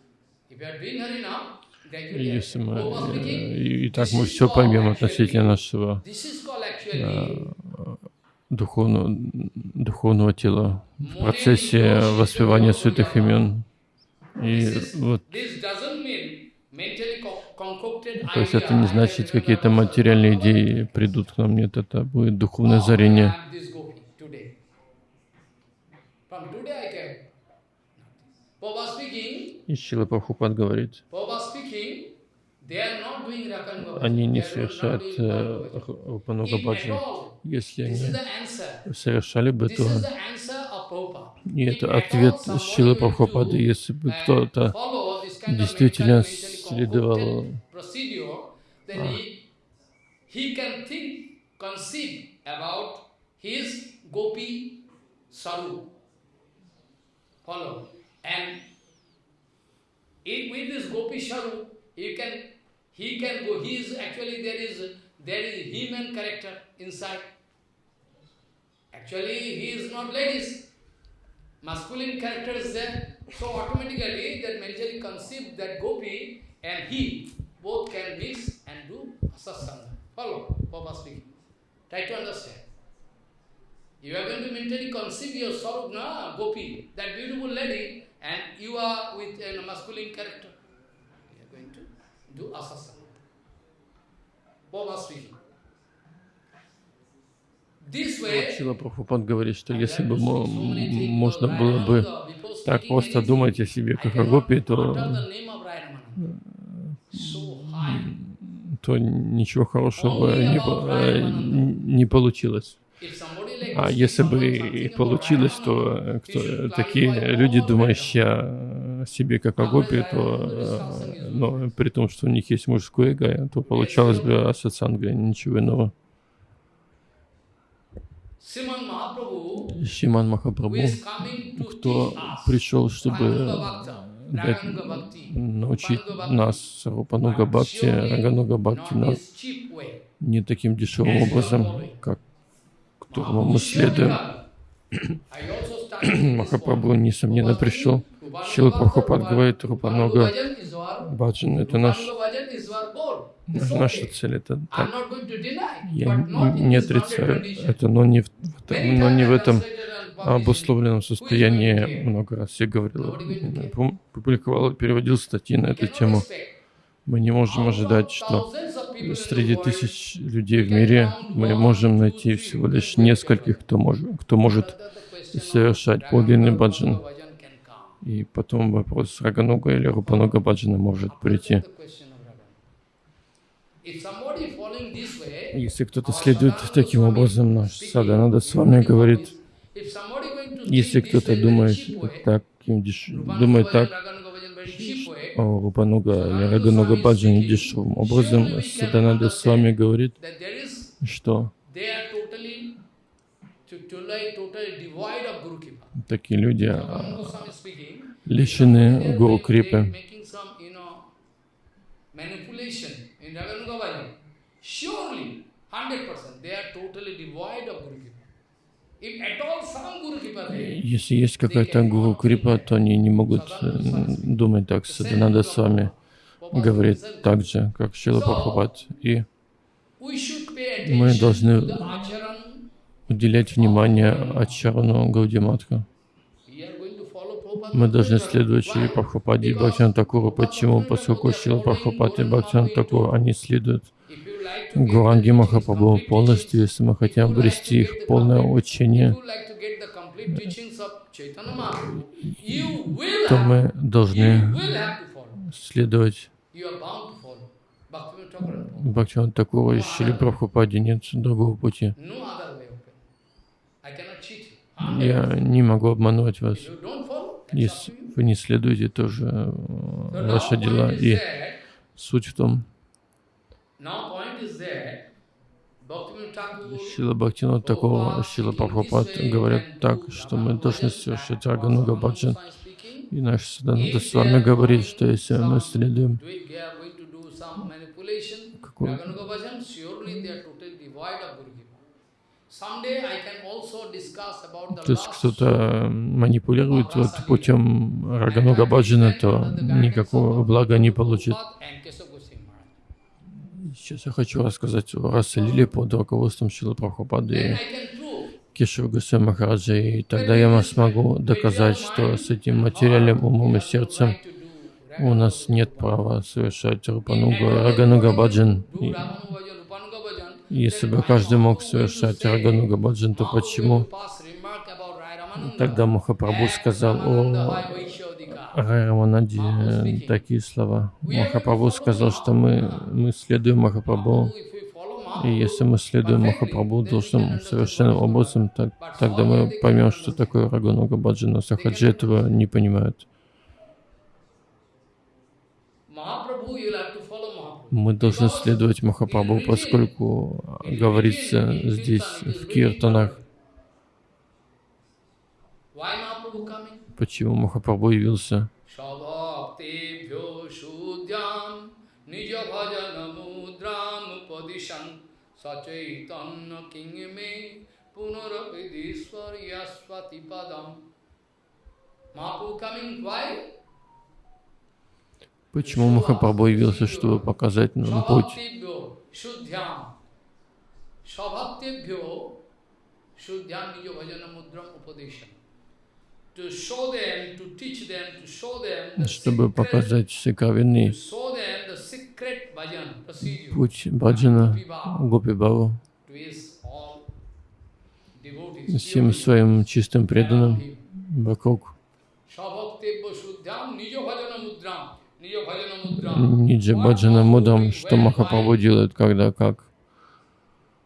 если мы, э, speaking, и, так мы все поймем относительно нашего actually духовного, духовного тела в процессе воспевания святых имен. И вот, то есть это не значит, какие-то материальные идеи придут к нам. Нет, это будет духовное Oh, озарение. I am this gopi today. From today I can. Prabhupada speaking, И Шила Прабхупад говорит, они не совершают э, Рупануга all, Если они совершали бы, то и это ответ Шилы Прабхупады, если бы uh, кто-то действительно следовал concocted he, he with this gopi saru, you can, he can go, he is actually, there is, there is human character inside. Actually, he is not ladies. Masculine character is there. So automatically that mentally conceive that gopi and he both can mix and do asasanga. Follow, Papa speaking. Try to understand. You are going to mentally conceive your Sarup, na, gopi, that beautiful lady, and you are with a masculine character. You are going to do asasanga. Papa speaking. Шила Прабхупад говорит, что если бы можно было бы так просто думать о себе как о гопи, то, то ничего хорошего не, не получилось. А если бы и получилось, то э, кто, такие люди, думающие о себе как о гопи, то, э, но при том, что у них есть мужское эго, то получалось бы асатсанга, ничего иного. Шиман Махапрабху, кто пришел, чтобы дать- научить нас Рупануга Бхакти, Рагануга Бхакти, не таким дешевым образом, как которому мы следуем. Махапрабху, несомненно, пришел. Шила Прабхупад говорит, our- Баджан — это наш, наша цель. Это так. Я не отрицаю это, но не в, но не в этом обусловленном состоянии. Много раз я говорил, публиковал, переводил статьи на эту тему. Мы не можем ожидать, что среди тысяч людей в мире мы можем найти всего лишь нескольких, кто может, кто может совершать подлинный баджан. И потом вопрос Рагануга или Рупануга Баджана может прийти. Если кто-то следует таким образом, наш Садананда с вами говорит, если кто-то думает. Rupananga думает так, Рупануга или Рагануга Баджане дешевым образом, Садананда с вами говорит, что такие люди а, лишены Гуру Крипы. Surely, 100%, they are totally devoid of Guru Если есть какая-то Гуру Крипа, то они не могут э, думать так. Садананда с вами говорит так же, как Шила Прабхупад. И Мы должны уделять внимание Ачарану Гаудиматха. Мы должны следовать Шри Прабхупаде и Бхактиван Такуру. Почему? Поскольку Шила Прабхупад и Бхактиван Такур, они следуют Гуранги Махапрабху полностью, если мы хотим обрести их полное учение, то мы должны следовать. Бхактиван Такура и Шили Прабхупаде нет другого пути. Я не могу обманывать вас. Если вы не следуете, тоже э, ваши дела. И суть в том, Шила Бхактина такого, Шила Прабхупад говорят так, что мы должны совершать Рагануга Баджан. И наш Садананда с вами говорит, что если мы следуем Какой? то есть кто-то манипулирует вот путем Рагануга Баджана, то никакого блага не получит. Сейчас я хочу рассказать о расе Лили под руководством Шила Прабхупады и Кешева Гусей Махараджа, и тогда я смогу доказать, что с этим материальным умом и сердцем у нас нет права совершать Рупанугу и Рагануга Баджан. И если бы каждый мог совершать Рагануга Баджан, то почему тогда Махапрабху сказал о Райраманаде такие слова? Махапрабху сказал, что мы, мы следуем Махапрабху, и если мы следуем Махапрабху должным совершенным образом, так, тогда мы поймем, что такое Рагануга Баджана. Сахаджи этого не понимают. Мы должны следовать Махапрабху, поскольку говорится здесь в Киртанах, Mahaprabhu coming why? Почему Махапрабху явился, чтобы показать нам путь? Bhajana mudram Чтобы показать сокровенный путь Баджана Гопи devotees. всем своим чистым преданным вокруг. Ниджа Баджана Мудрам, что Махапрабху делает, когда как.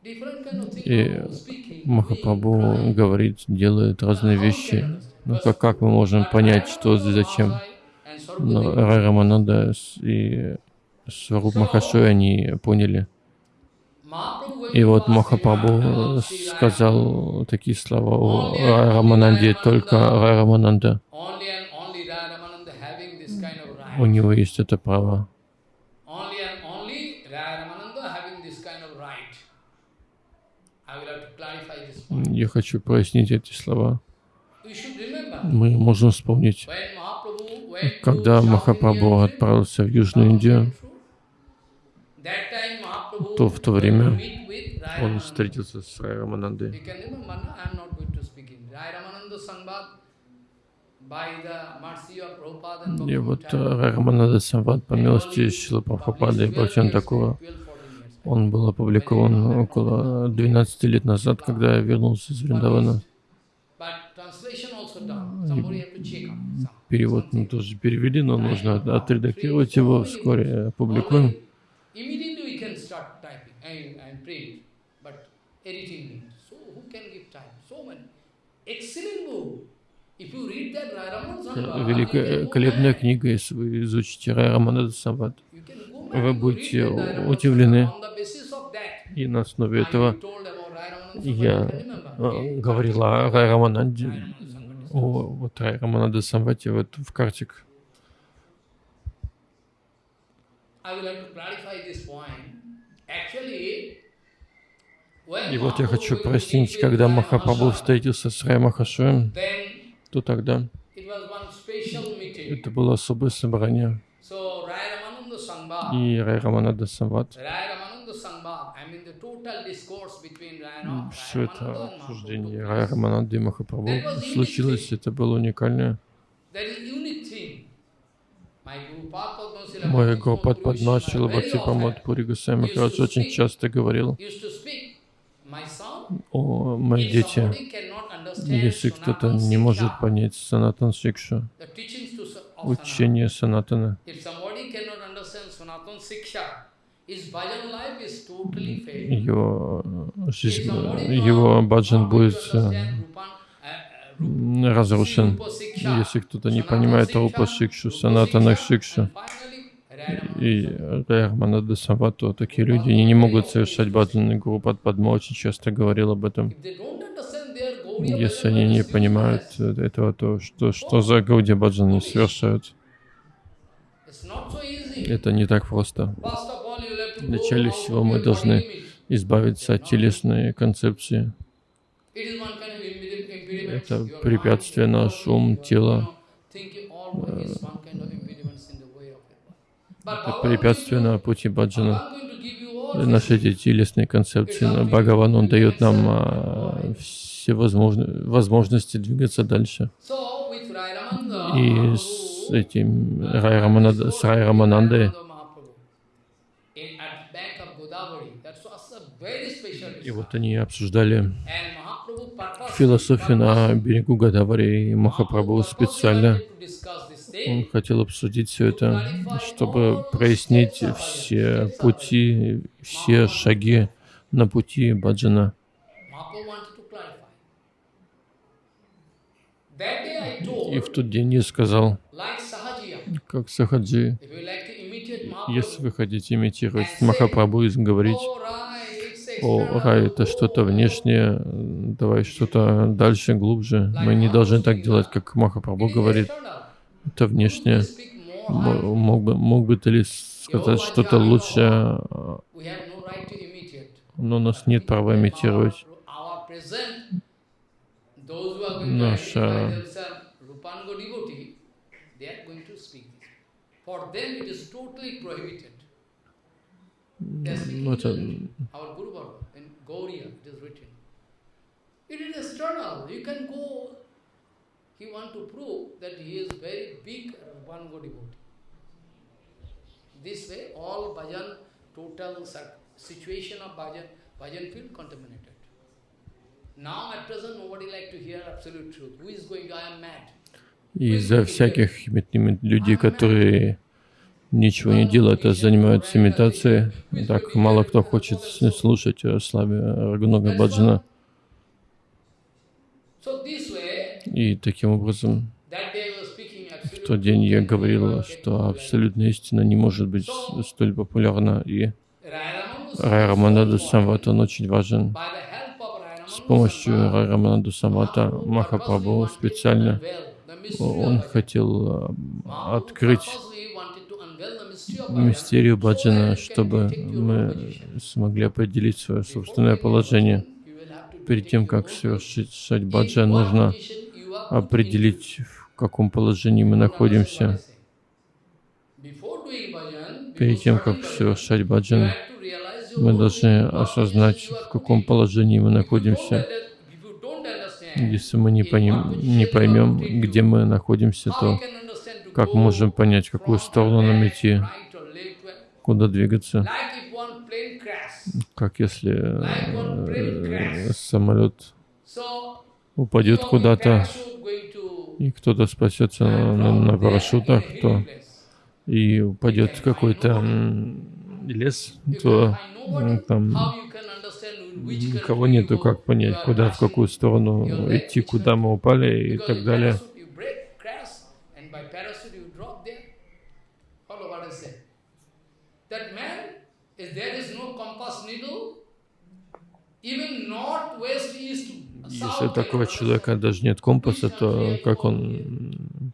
И Махапрабху говорит, делает разные вещи. Ну как, как мы можем понять, что зачем? Но Sarvadeva. Рай Рамананда и Сваруб Махашой они поняли. И вот Махапрабху сказал такие слова о Рай Рамананде, только Рай Рамананда, у него есть это право. Я хочу прояснить эти слова. Мы можем вспомнить, когда Махапрабху отправился в Южную Индию, то в то время он встретился с Рай Раманандой. И вот э, Рай Рамананда Самват, по милости Шила Прабхупады и 12 Бхактиван years, Такура, 12, 14 years. он был опубликован около 12 лет назад, когда я вернулся из Вриндавана. But translation also done. Somebody have to check on some. Перевод мы тоже перевели, но нужно отредактировать его, вскоре опубликуем. Великолепная книга, если вы изучите Рай go Вы будете удивлены. И на основе этого я you can remember. э, Okay? говорил о Рай. О вот Рай Рамананда Самвате вот в Картик. И вот я хочу прояснить, with когда Махапрабху встретился с Рай Махашоем, then то тогда это было особое собрание. И Рай Рамананда Самват, Raya все это обсуждение Mahaprabhu. Рай Рамананды и Махапрабху случилось, это было уникальное. Мой Гурупад Падма Шила Бхакти Прамод Пури Гусей Махарадж очень часто говорил, о, мои дети, если кто-то не может понять Санатан Шикшу, учение Санатана, его жизнь, его баджан будет разрушен, если кто-то не понимает Рупа Шикшу, Санатана Шикшу и Райарманада Савату, такие люди они не могут совершать баджан. Гуру Падма очень часто говорил об этом. Если они не понимают этого, то что, что за Гауди баджан они совершают? Это не так просто. Вначале всего мы должны избавиться от телесной концепции. Это препятствие наш ум, тело. Это препятствие на пути баджана. Наши эти телесные концепции. Но Бхагаван, он дает нам а, все возможно, возможности двигаться дальше. И с этим Рай Рай Раманандой и вот они обсуждали философию на берегу Гадавари, и Махапрабху специально он хотел обсудить все это, чтобы прояснить все пути, все шаги на пути баджана. И в тот день я сказал, как Сахаджи, если вы хотите имитировать Махапрабху и говорить, о, рай это что-то внешнее, давай что-то дальше, глубже. Мы не должны так делать, как Махапрабху говорит. Это внешнее. Мог бы, мог бы ты ли сказать что-то лучшее, но у нас нет права имитировать. Наша ну, это... It is external. You can go. He want to prove that he is very big one go devotee. This way, all bhajan, total situation of bhajan, bhajan feel contaminated. Now at present, nobody like to hear absolute truth. Who is going? I am mad. Из-за всяких людей, которые ничего не делают, а занимаются имитацией. Так мало кто хочет слушать славе Рагунага Баджана. И таким образом, в тот день я говорил, что абсолютная истина не может быть столь популярна. И Рай Раманада Самвата, он очень важен. С помощью Рай Раманада Самвата Махапрабху специально он хотел открыть мистерию баджана, чтобы мы смогли определить свое собственное положение. Перед тем, как совершить баджан, нужно определить, в каком положении мы находимся. Перед тем, как совершать баджан, мы должны осознать, в каком положении мы находимся. Если мы не, поним, не поймем, где мы находимся, то как можем понять, какую сторону нам идти, куда двигаться? Как если э, самолет упадет куда-то, и кто-то спасется на, парашютах, то и упадет какой-то лес, то там никого нету, как понять, куда, в какую сторону идти, куда мы упали и так далее. Если такого человека даже нет компаса, то как он,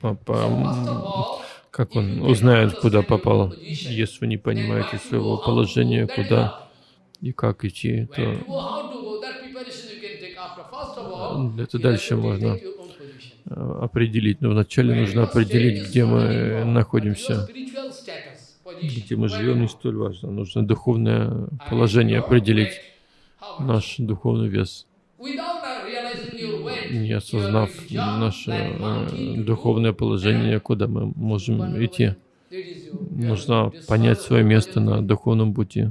по, по, как он узнает, куда попал? Если вы не понимаете своего положения, куда и как идти, то это дальше можно определить. Но вначале нужно определить, где мы находимся где мы живем, не столь важно. Нужно духовное положение определить, наш духовный вес. не осознав наше э, духовное положение, куда мы можем идти. Нужно понять свое место на духовном пути.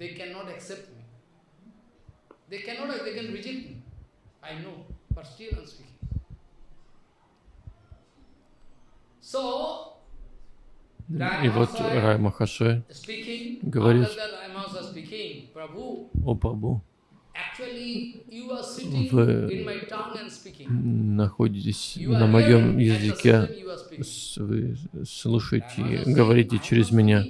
They cannot accept me. They cannot, they can reject me. I know, but still I'm speaking. So, И вот Рай Махашой Говорит. о sitting Вы находитесь на моем языке, вы слушаете говорите через меня.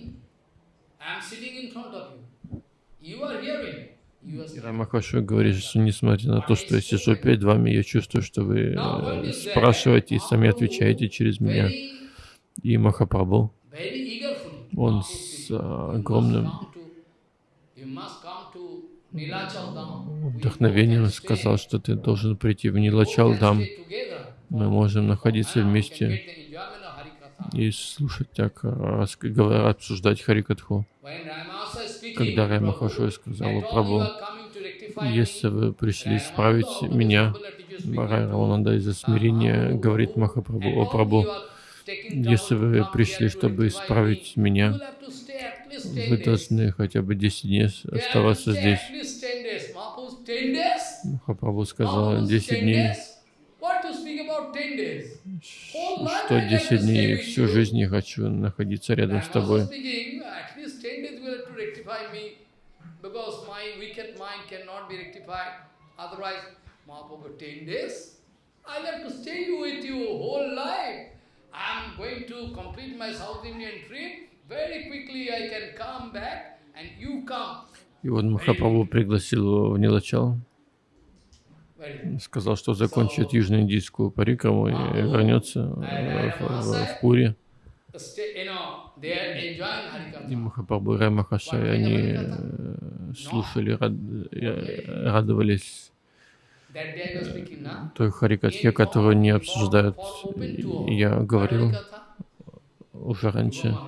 И. Рай Махашой говорит, что несмотря на то, что я сижу перед вами, я чувствую, что вы э, спрашиваете и сами отвечаете через меня. И Махапрабху, он с You огромным. We вдохновением сказал, что ты должен прийти в Нилачалдам. Мы можем находиться вместе и слушать так, обсуждать Харикатху. Когда Рай Махашой сказал rectify если вы пришли исправить меня, Рай to Рамананда из-за смирения говорит Махапрабху, о Прабху, если вы пришли, чтобы исправить меня, вы должны хотя бы 10 дней оставаться здесь. Махапрабху сказал, 10 дней, что 10 дней, всю жизнь я хочу находиться рядом с тобой. Because my wicked mind cannot be rectified. Otherwise, Mahaprabhu, 10 days? I like to stay with you whole life. I'm going to complete my South Indian trip. Very quickly I can come back and you come. И вот Махапрабху пригласил его в Нилачал, сказал, что закончит южноиндийскую парикраму и вернется э, в, в- в Пури. И. Махапрабху и Рай Махашай, они э, слушали, рад- э, радовались na? той Харикатхе, которую не обсуждают. И Я говорил уже раньше,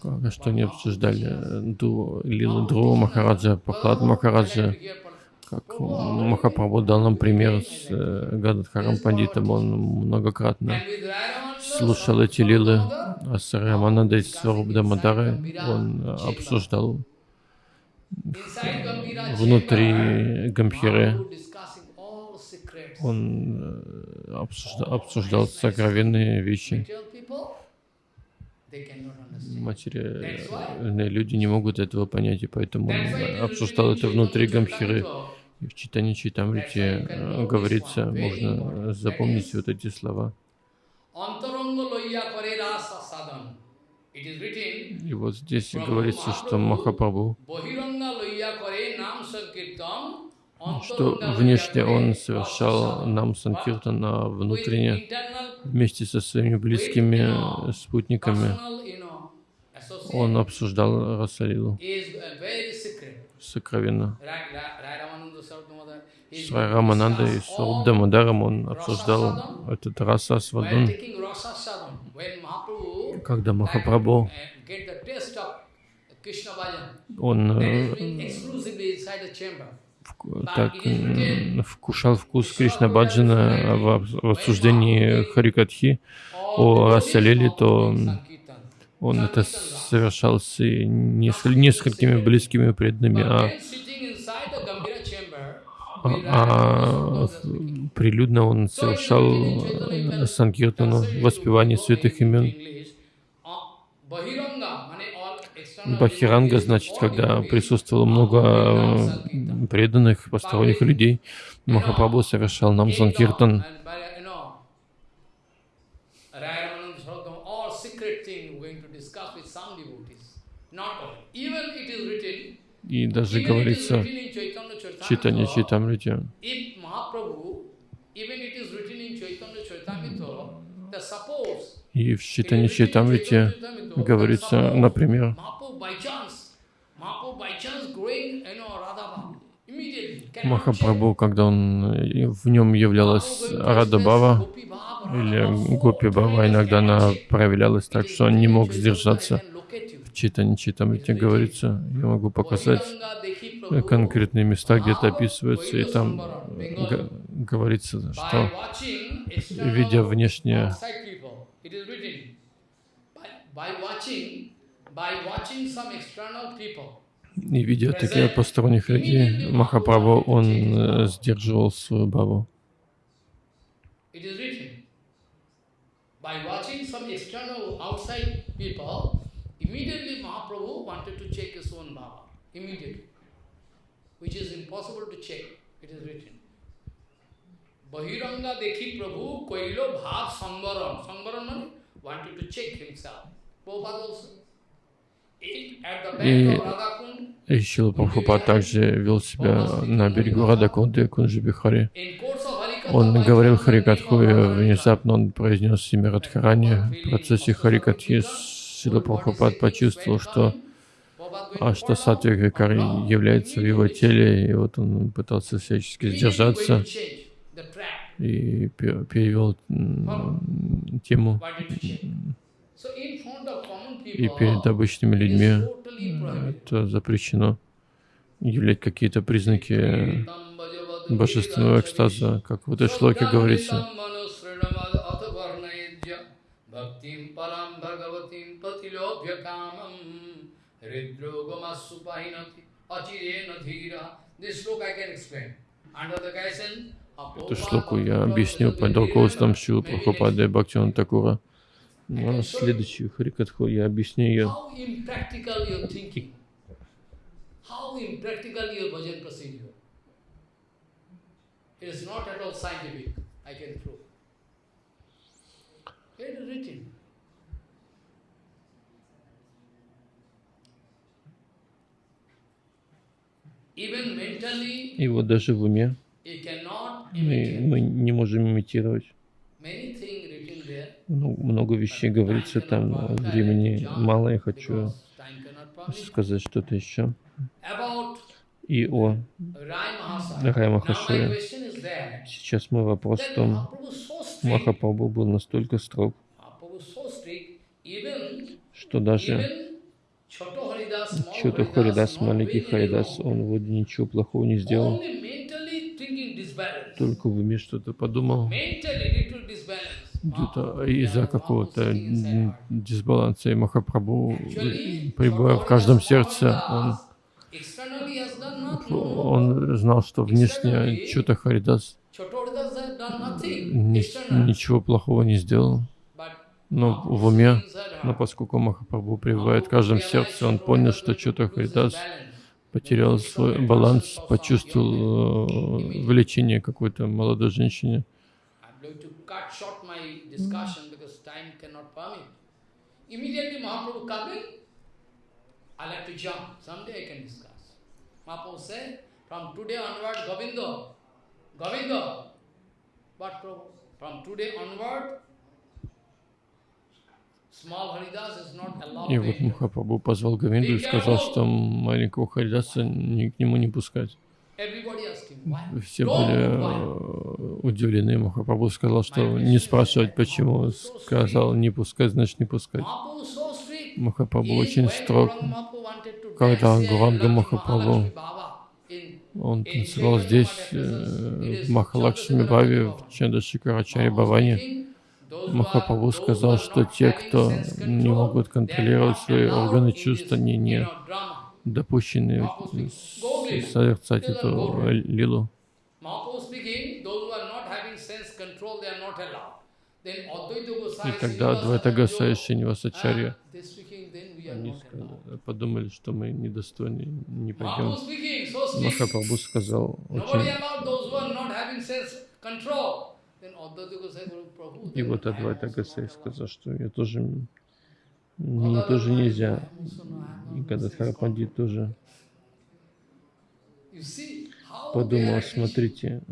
как- что не обсуждали Ду, Лилу Дру Махараджа, Пахлад Махараджа, как Махапрабху дал нам пример с э, Гададхарам Пандитом, он многократно слушал эти лилы, а с Раманандой Сваруб Дамадарой он э, обсуждал внутри secrets. он э, обсужда- обсуждал сокровенные вещи. Материальные люди не могут этого понять, и поэтому он обсуждал это внутри Гамбхиры. И в читании Читамрити э, говорится, можно запомнить вот эти слова. И вот здесь говорится, что Махапрабху, что внешне он совершал нам санкиртан, а внутренне вместе со своими близкими э, спутниками он обсуждал Расалилу сокровенно. С Раманандой и с Руддамадаром он обсуждал этот раса свадун. Когда Махапрабху, он э, так вкушал вкус Кришна Баджана в об- в обсуждении Харикатхи о Расалиле, то он это совершал с неск- несколькими близкими преданными, а, а, а прилюдно он совершал э, санкиртану, воспевание святых имен. Бахиранга значит, когда присутствовало много э, преданных, посторонних людей, Махапрабху совершал нам санкиртан. И даже говорится that suppose и в читании Читамрити говорится, например, Махапрабху, когда он в нем являлась Радабава, Или Гопи Баба иногда она проявлялась так, что он не мог сдержаться. В Читане Читамрите говорится, я могу показать конкретные места, где это описывается, и там говорится, что видя внешнее и видя таких посторонних людей, Махапрабху, он э, сдерживал свою бабу. It is written. By watching some external outside people, immediately Mahaprabhu wanted to check his own Baba. Immediately. Which is impossible to check. It is written. Bahiranga dekhi Prabhu koilo bhav. Samvaram means wanted to check himself. Prabhupada also. И Шила Прабхупад также вел себя на берегу Радакунды Кунджи Бихари. Он говорил Харикатху, и внезапно он произнес имя Радхарани. В процессе Харикатхи Шила Прабхупад почувствовал, что а что Сатвия Грикари является в его теле, и вот он пытался всячески сдержаться и пе- перевел тему. И перед обычными людьми. это запрещено являть какие-то признаки божественного экстаза, как в этой шлоке говорится. Bhaktim param bhagavatim patilobhyakamam Эту шлоку я Srila под руководством Шилы Прабхупады и Бхактивана Такура. Ну, а следующую Харикатху я объясню ее. It is not at all scientific, I can prove. It is written. И вот даже в уме мы, мы не можем имитировать. Ну, много вещей говорится там, а времени мало, я хочу сказать что-то еще. И о. Рай that, Сейчас мой вопрос в том, Махапрабху был настолько строг, что даже Haridas, Харидас, маленький Харидас, он вроде ничего плохого не сделал, только в уме что-то подумал. Где-то из-за какого-то дисбаланса, и Махапрабху, пребывая в каждом сердце, он, он знал, что внешне Чута Харидас ничего плохого не сделал, но в уме, но поскольку Махапрабху пребывает в каждом сердце, он понял, что Чута Харидас потерял свой баланс, почувствовал э, влечение какой-то молодой женщине. Immediately Mahaprabhu coming, I like to jump. Someday I can discuss. Mahaprabhu said, from today onward, Govinda, Govinda. But from today onward, small Haridas is not allowed. И вот. Махапрабху позвал Говинду и сказал, что маленького Харидаса ни к нему не пускать. Все были э, удивлены. Махапрабху сказал, что не спрашивать, почему. Сказал, не пускать, значит не пускать. Махапрабху очень строг. Когда Гуранга Махапрабху, Он танцевал здесь, э, в Махалакшми Баве, в Чандашикарачаре Баване. Махапрабху сказал, что те, кто не могут контролировать свои органы чувств, они не допущены созерцать эту э, лилу. И тогда Адвайта Гасай и они подумали, что мы недостойны, не пойдем. Махапрабху сказал очень... И вот Адвайта allowed. сказал, что я тоже... Мне тоже нельзя. И Гададхара Пандит тоже подумал, смотрите,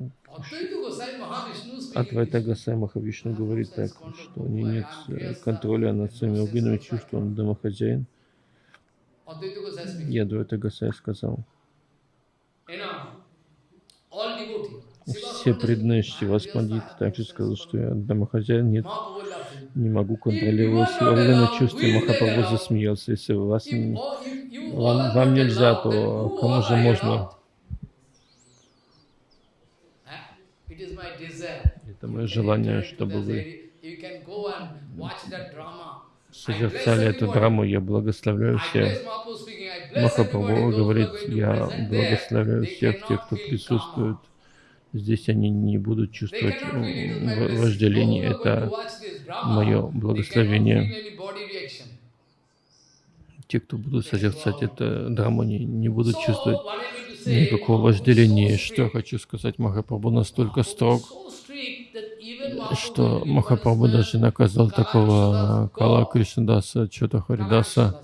Адвайта. Гасай Махавишну говорит так, что у него нет контроля над своими органами чувств, он домохозяин. И Адвайта Гасай сказал, Все преданные Шивас Пандит также сказал, что я домохозяин, нет, не могу контролировать свое органное чувство. И Махапрабху засмеялся. Если вас, вам, вам нельзя, то кому же можно? Это мое желание, чтобы вы созерцали эту драму. Я благословляю всех. Махапрабху говорит, я благословляю всех тех, кто присутствует. Здесь они не будут чувствовать вожделение. Это мое благословение. Те, кто будут созерцать эту драму, не, не будут чувствовать никакого вожделения. Что я хочу сказать, Махапрабху настолько строг, что Махапрабху даже наказал такого Кала Кришнадаса, Чота Харидаса,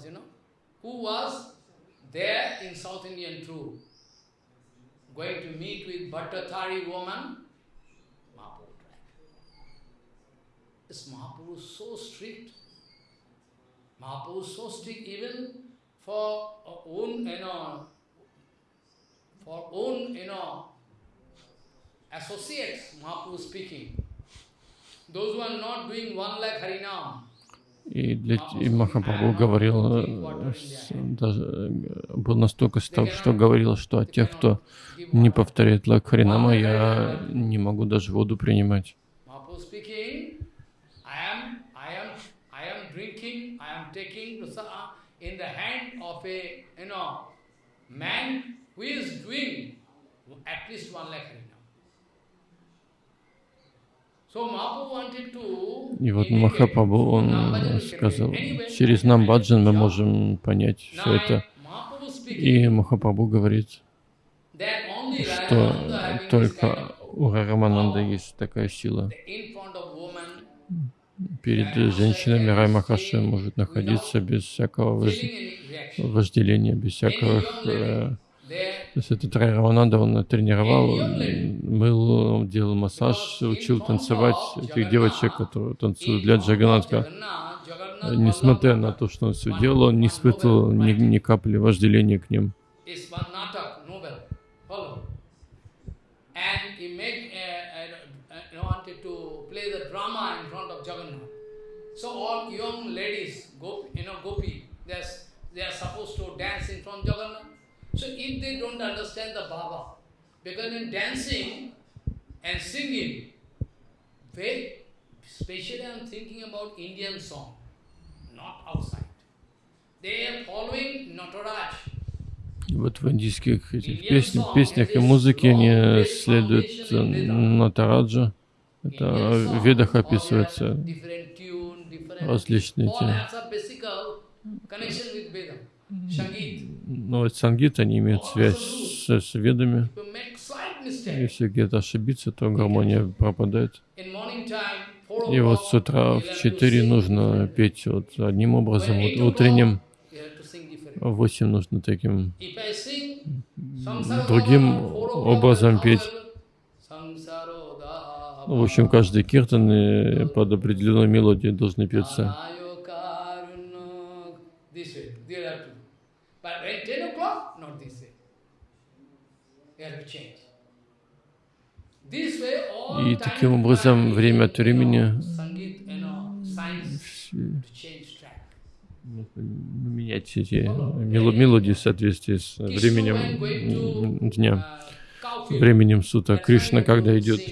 going to meet with Bhattathari woman, Mahaprabhu tried. This Mahaprabhu is so strict. Mahaprabhu is so strict even for own, you know, for own, you know, associates, Mahaprabhu is speaking. Those who are not doing one lakh Harinam, И, для, и Махапрабху говорил, э, даже, э, был настолько строг, что говорил, что от тех, кто не повторяет Лакхаринама, я не могу даже воду принимать harinam. So Mahaprabhu wanted to И вот Махапрабху, он сказал, через Намбаджан мы можем понять все это. И Махапрабху говорит, что только у Рарамананда есть такая сила. Перед женщинами Раймахаши может находиться без всякого вожделения, без всякого... э, То есть этот Рай Рамананда, он тренировал, мыл, делал массаж, учил танцевать этих девочек, которые танцуют для Джаганатха. Несмотря на то, что он все делал, он не испытывал ни, ни капли вожделения к ним. uh, uh, uh. So all young ladies, you know, gopi, they are supposed to dance in front of Jagannath. So if they don't understand the Baba, because in dancing and singing, very, especially I am thinking about Indian song, not outside. They are following Nataraj. Вот в индийских этих песнях, песнях и музыке они следуют э, Натараджа. Это в ведах different различные all Veda. Sangit. Ну сангит, они имеют связь с, с ведами. Если где-то ошибиться, то гармония пропадает. И вот с утра в have to 4 sing нужно different. петь вот одним образом, вот утренним, you have to sing different. в 8 нужно таким другим образом петь. В общем, каждый киртан э, под определенную мелодию должны петься. But when 10 o'clock, not this way. You have to change. И таким образом, время от времени менять эти мело- мелодии в соответствии с временем дня, uh, временем суток. that's Кришна, когда идет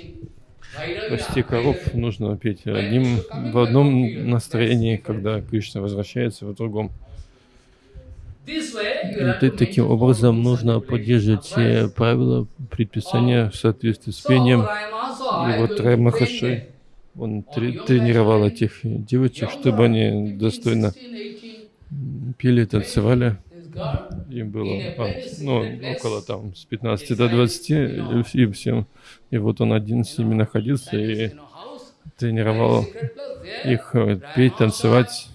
пасти коров, нужно петь одним, в одном настроении, когда Кришна возвращается в другом. И таким образом нужно поддерживать все правила, предписания в соответствии с пением. И вот Раймахаши, them. он тре- тренировал этих девочек, чтобы они достойно пели, танцевали. Им было а, ну, около там с 15 до 20, и, и всем. И вот он один с ними находился и тренировал их э, петь, танцевать.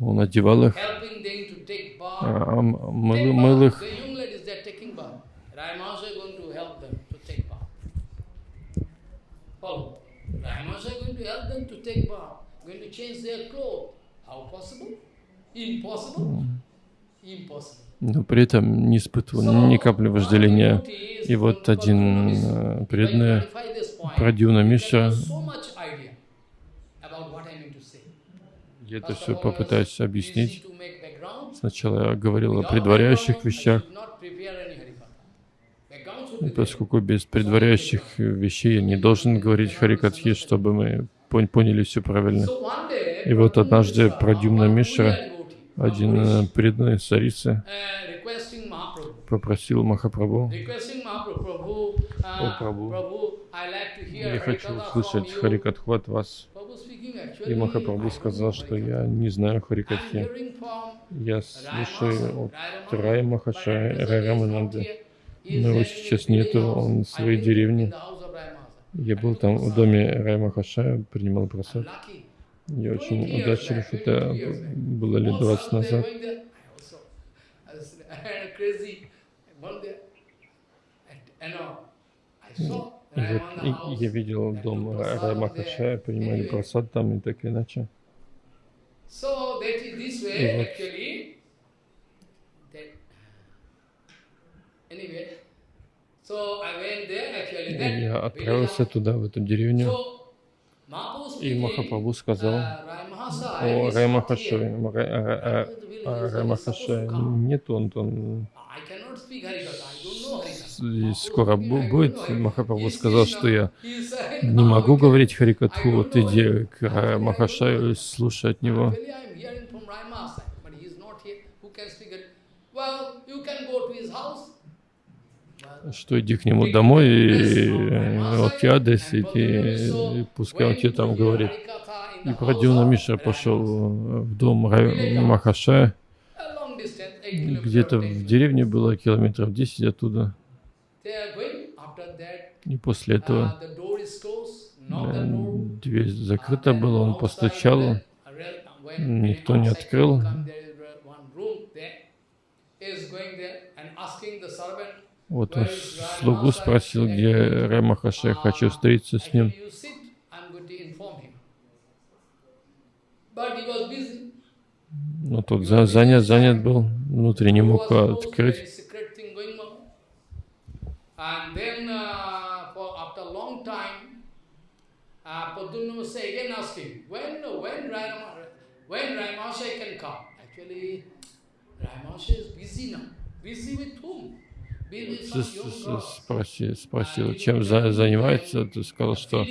Он одевал их, а, мыл, мыл их. Follow. Brahmanas are going to help them to take bath, going to change their clothes. How possible? Impossible. Impossible. Но при этом не испытывал ни капли вожделения. И вот один э, преданный can Миша, я это все попытаюсь объяснить. Сначала я говорил о предваряющих вещах, there. поскольку без предваряющих вещей я не должен говорить Харикатхи, чтобы мы пон- поняли все правильно. И вот однажды Mishra, Прадьюмна один э, преданный uh, Mahaprabhu, попросил Махапрабху, О, uh, Прабху, я хочу услышать. Харикатху от вас. И Махапрабху сказал, что я не знаю Харикатхи. Я слушаю от Рая but Махашая, at present Рая he is not Рамананды. here. He is Но его сейчас нету, он в своей деревне. Я был там в доме Рая Махашая, принимал просад. Я 20 очень удачлив, это 20 years back. было лет All 20 sudden they назад. И вот и- я видел дом Махашая, there. принимали просад там и так иначе. И вот я отправился туда, в эту деревню. И Махапрабху сказал uh, о is Рай not Махашае. here. Ра- а- а- а Рай Махашая нет, он, он и скоро будет. Махапрабху сказал, что я не могу говорить Харикатху, вот иди к Махашаю, слушай от него. Actually, I am hearing from Rai Mahasaya, but he is not here. Who can speak it? Well, you can go to his house. Well, что иди к нему домой, и э, вот я адрес, иди, и пускай он тебе там говорит. И Прадюна Миша пошел в дом Рай Махашая, где-то в деревне было километров 10 оттуда. И после этого э, дверь закрыта была, он постучал, никто не открыл. Вот слугу спросил, где Рай Махашая, хочу встретиться с ним. Но тот за- занят, занят был, внутри не мог открыть. Uh, uh. Busy with whom? Спроси, спросил, чем за- занимается, ты сказал, что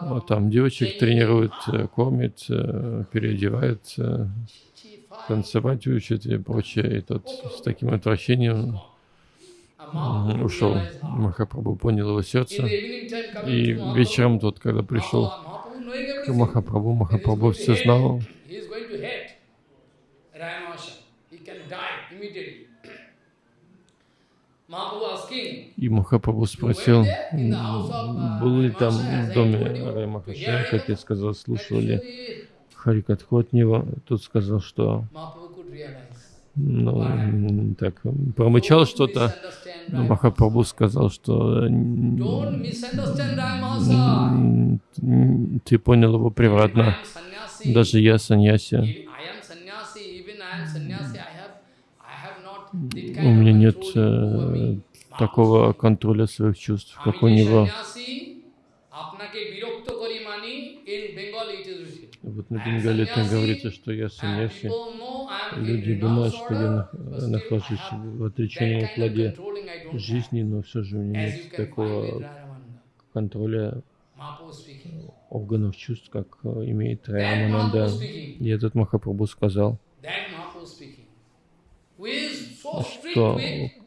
вот там девочек тренирует, э, кормит, э, переодевает, танцевать учит и прочее. И тот с таким отвращением ушел. Махапрабху понял его сердце. И вечером тот, когда пришел к. Махапрабху, Махапрабху все знал. He is going to hate Ramashai. He can die immediately. Mahaprabhu asking, И Махапрабху спросил, был ли там в доме Рай Махашая, как я сказал, слушал ли Харикатху от него. Тот сказал, что ну, так, промычал что-то, но Махапрабху сказал, что ты понял его превратно. Даже я саньяси. I am sannyasi. Even I am sannyasi. I have, I have not that у меня нет э, такого контроля своих чувств, как у него. Вот на Бенгале там говорится, что я саньяси. Люди думают, что я нахожусь в отреченном плоде жизни, но все же у меня нет такого контроля органов чувств, как э, имеет Рамананда. И этот Махапрабху сказал, что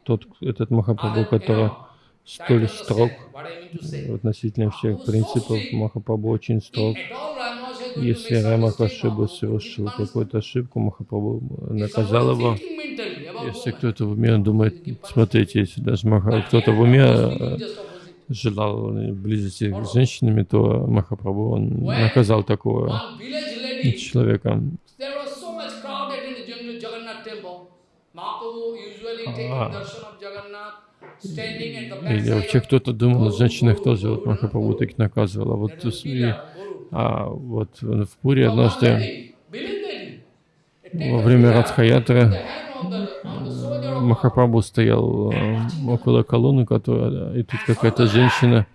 тот, этот Махапрабху, который столь строг относительно всех принципов. Махапрабху очень строг. Если would совершил какую-то ошибку, Махапрабху наказал его. Если кто-то в уме думает, смотрите, если даже Маха, кто-то в уме э, желал близости с женщинами, то Махапрабху он наказал такого человека. there was so much crowd in the Jagn- Jagannath temple. Mahaprabhu usually taking Ah. darshan of Jagannath, standing at the Или вообще кто-то думал, женщинах тоже вот Махапрабху так наказывал. А вот, и- а вот в Пуре однажды во время of Махапрабху стоял э, около колонны, которая, и тут какая-то женщина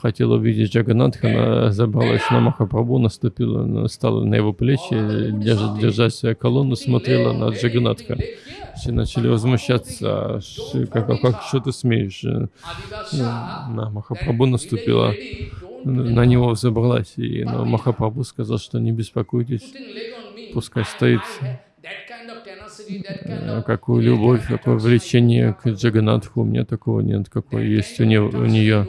хотела увидеть Джаганатха, она забралась на Махапрабху, наступила, на- стала на его плечи, держа, держась колонну, смотрела на Джаганатха. Все начали возмущаться, «А ш- как, как, как что ты смеешь? Э, На Махапрабху наступила, на него взобралась, и но Махапрабху сказал, что не беспокойтесь. Пускай стоит. Какую любовь, какое влечение к Джаганатху, у меня такого нет, какое есть у, него, у нее.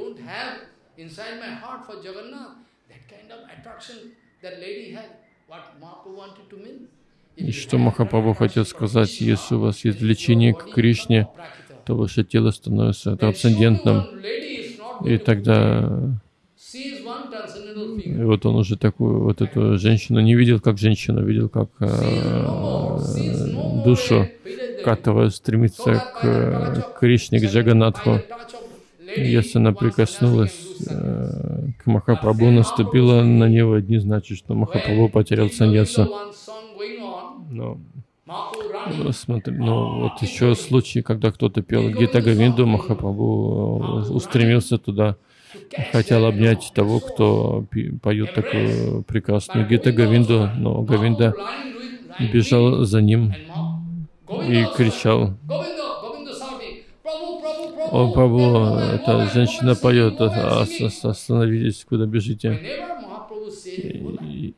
И что Махапрабху хотел сказать, если у вас есть влечение к Кришне, то ваше тело становится трансцендентным. И тогда She is one transcendental и вот он уже такую вот эту женщину не видел как женщину, видел как э, душу, которая стремится к э, Кришне, к Джаганатху. Если она прикоснулась э, к Махапрабху, наступила на него, не значит, что Махапрабху потерял саньясу. Но смотри, ну вот еще случай, когда кто-то пел Гита Говинду, Махапрабху устремился туда, хотел обнять того, кто поет такую прекрасную Гита Говинду, но Говинда бежал за ним и кричал. О, Woman, эта женщина поет, остановитесь, куда бежите. И,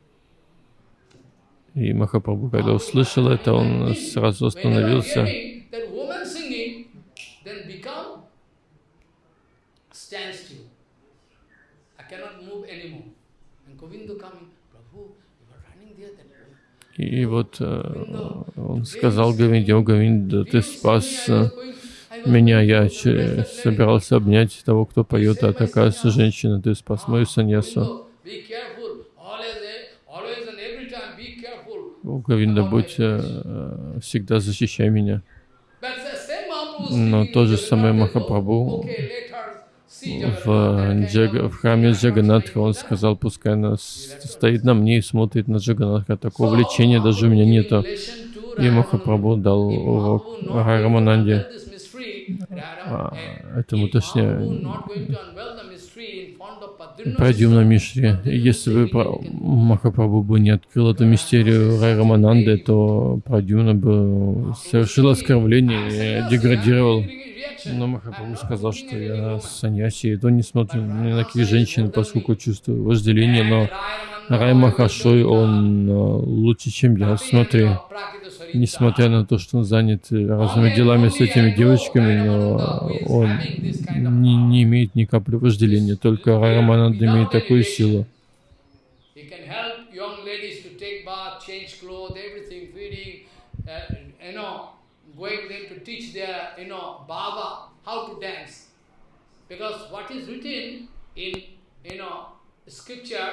и Махапрабху, когда услышал это, он сразу остановился. hearing that woman singing, then become stand still. I cannot move anymore. And Govinda coming, Prabhu, you are running there, that woman. И вот э, он сказал Говинде, о Говинда, ты спас э, меня, я собирался обнять того, кто поет, а такая женщина, ты спас мою саньясу. Time be careful. О Говинда, будь э, э, всегда защищай меня. Но speaking то же Jagannath, Махапрабху в, that Джага- в храме Джаганатха, он сказал, пускай она стоит на мне и смотрит на Джаганатха. Такого влечения даже у меня нету. И Махапрабху дал урок Раймананде. А, этому точнее, Пройдем на Мишре. Если бы Пра- Махапрабху бы не открыл эту мистерию Рай Рамананды, то Прадюна бы совершил оскорбление деградировал. Но Махапрабху сказал, что я саньяси, и то не смотрю ни на каких женщин, поскольку чувствую вожделение, но Рай Махашой, он э, лучше, чем я. Смотри, несмотря на то, что он занят э, разными делами с этими девочками, но он не, не имеет ни капли вожделения, только Рай Рамананда имеет такую силу. Uh. Because what is written in, you know, scripture,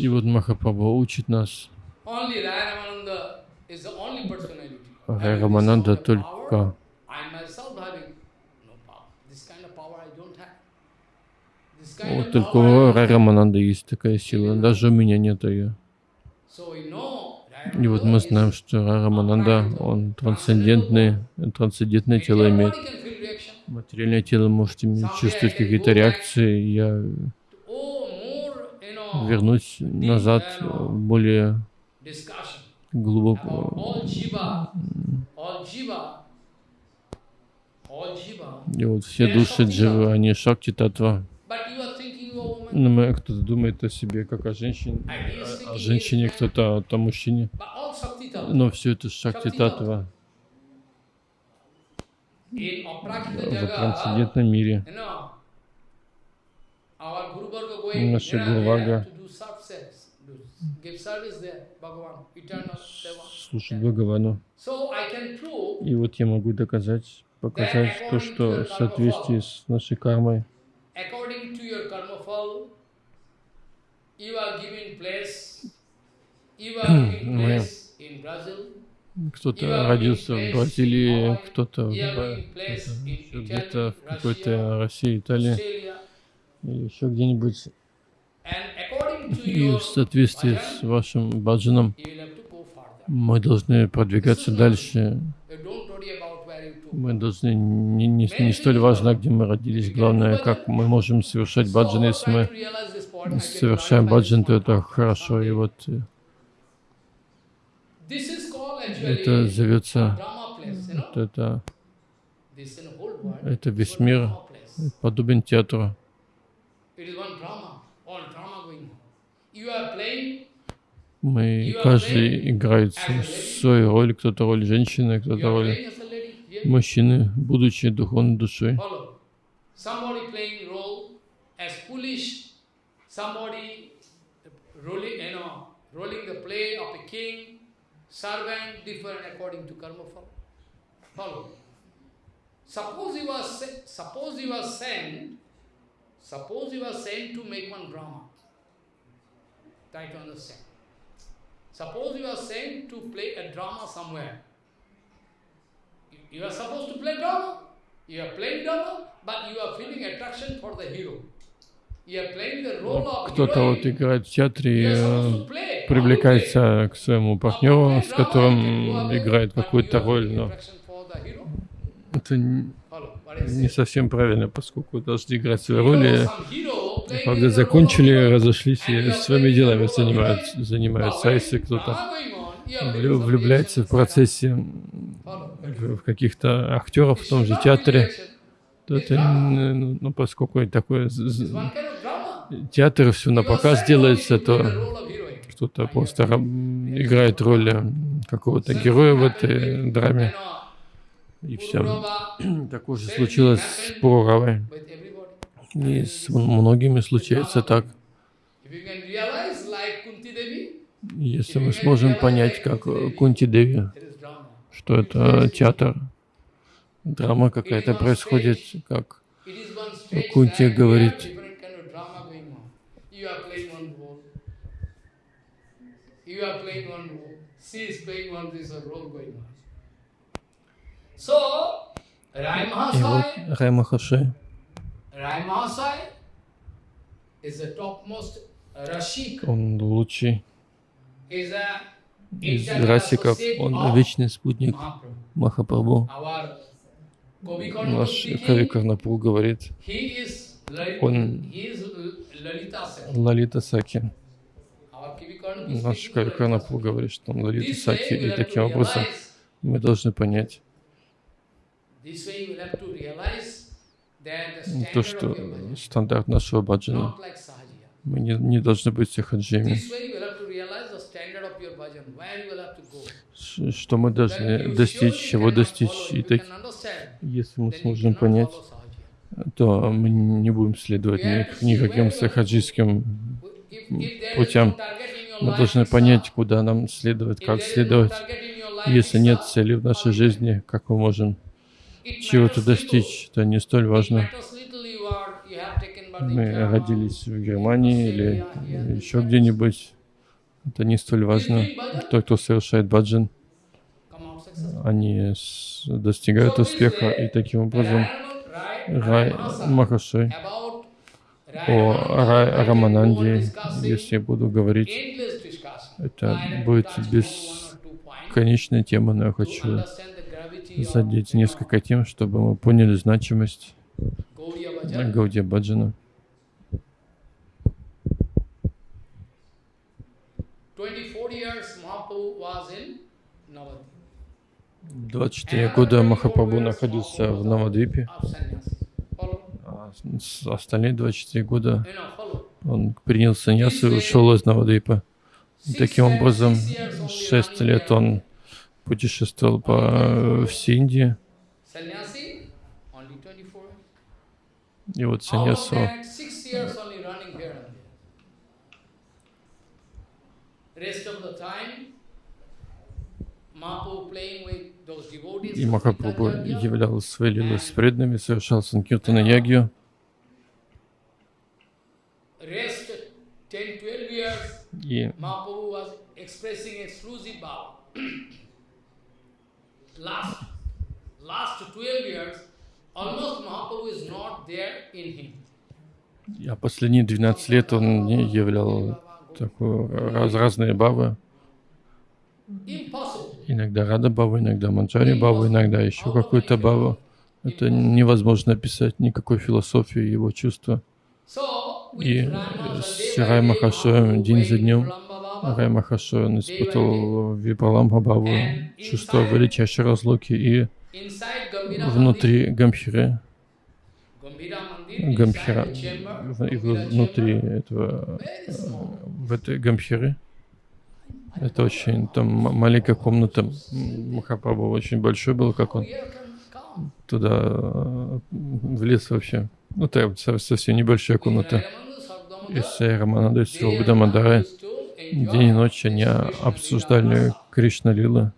И вот Махапрабху учит нас. Рай Рамананда только Вот только у Рай. Рамананда есть такая сила, даже у меня нет ее. И вот мы знаем, что Рамананда, он трансцендентный, трансцендентное тело имеет. Материальное тело может иметь, чувствовать какие-то реакции. Я Oh, more, you know, вернусь назад в более discussion about глубоко. И вот все души дживы, они шакти татва. Но мы- кто-то думает о себе как о женщине, о, о женщине, кто-то о, о мужчине. Но все это шакти татва в трансцендентном мире. Eternal Deva. Слушать Бхагавану. И вот я могу доказать, показать то, что в соответствии с нашей кармой, Мы- кто-то родился в Бразилии, кто-то где-то в какой-то России, Италии Или еще где-нибудь. И в соответствии с вашим баджаном мы должны продвигаться дальше. Мы должны не, не, не столь важно, где мы родились, главное, как мы можем совершать баджан. Если мы совершаем баджан, то это хорошо. И вот э, called это зовется, вот это, это весь мир подобен театру. Мы, каждый играет свою- роль, кто-то роль женщины, you кто-то are роль мужчины, будучи духовной душой. Suppose are se- suppose you are sent, suppose you are sent to make one drama. Try to understand. Suppose you are sent to play a drama somewhere. You- are supposed to play drama. You are playing drama, but you are feeling attraction for the hero. You are playing the role of Кто-то вот играет в театре и э, привлекается к своему партнеру, с которым играет какую-то роль, но это не совсем правильно, поскольку должны играть свои роли. the закончили, разошлись и своими делами занимаются, занимаются. А если кто-то влюбляется в процессе в каких-то актеров в том же театре, то это, н- ну, поскольку это такое театр все на показ делается, то кто-то просто играет роль э, какого-то героя в этой драме. И все. Такое же случилось с Пуравой. И с многими случается так. Если мы сможем понять, как э, Кунти Деви, что это театр, драма какая-то происходит, как Кунти говорит. You are playing one role. She is playing one a role going on. И вот Рай Махашай, он лучший is a из расиков, он вечный спутник. Махапрабху. Наш Кави Карнапур говорит, Он-. Лалита Саки. Наш Кави Saki. говорит, что он Лалита Саки. И таким образом мы должны понять this way you have to realize that the то, что стандарт нашего баджана. Мы не, не должны быть. Ш- Что мы должны достичь, чего достичь. И так, если мы сможем понять, то мы не будем следовать ни- никаким сахаджийским путям. Мы должны понять, куда нам следовать, как следовать. Если нет цели в нашей жизни, как мы можем чего-то достичь, это не столь важно. Мы родились в Германии или еще где-нибудь. Это не столь важно. Тот, кто совершает баджан, они достигают успеха. И таким образом Рай About о Рай Рамананде, если я буду говорить, это будет touched on one без or two points конечная тема, но я хочу задеть несколько тем, чтобы мы поняли значимость. Гаудия Баджана. 24 years Mahaprabhu was in Navadvip. 24 года Махапрабху находился в Навадвипе, а остальные 24 года он принял саньясу и ушел из Навадвипа. Таким образом, six years only 6 running лет он путешествовал по э, only 24. и вот саньясу. И Махапрабху являл свои лилы с преданными, совершал санкиртана ягью. Rest 10-12 years, И а последние 12 лет он не являл такую раз, разные. Impossible. Иногда Рада Бава, иногда Манджари Бава, иногда еще какую-то Баву. Это невозможно описать никакой философии его чувства. И с Sunday Рай by day, Махашоем день за днем Рай Махашой он испытывал Випаламха Баву, чувство величайшей разлуки. И внутри Гамхиры, Гамхира, и внутри этого, э, в этой Гамхиры, это очень, там маленькая комната, Махапрабху очень большой был, как он туда э, влез вообще. Ну, со- совсем небольшая комната. И с Раманадой, с Рубдамадарой день и ночь они обсуждали Кришна not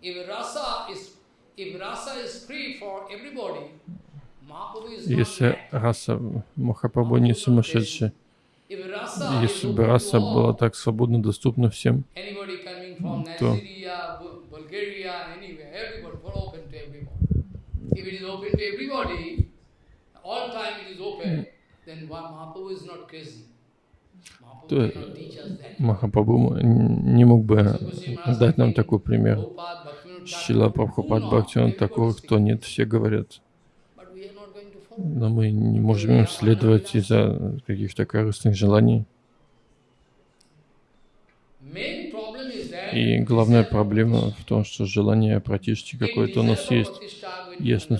Если раса Махапрабху не сумасшедший, если бы раса была так свободно доступна всем, то- then Mahaprabhu is not crazy. Mahaprabhu То cannot teach us that. Махапрабху не мог бы дать нам такой пример. Шила Прабхупад Everybody такого, кто нет, все говорят. Но мы не можем им следовать из-за каких-то корыстных желаний. И главная проблема в том, что желание пратишти какое-то у нас есть. Если,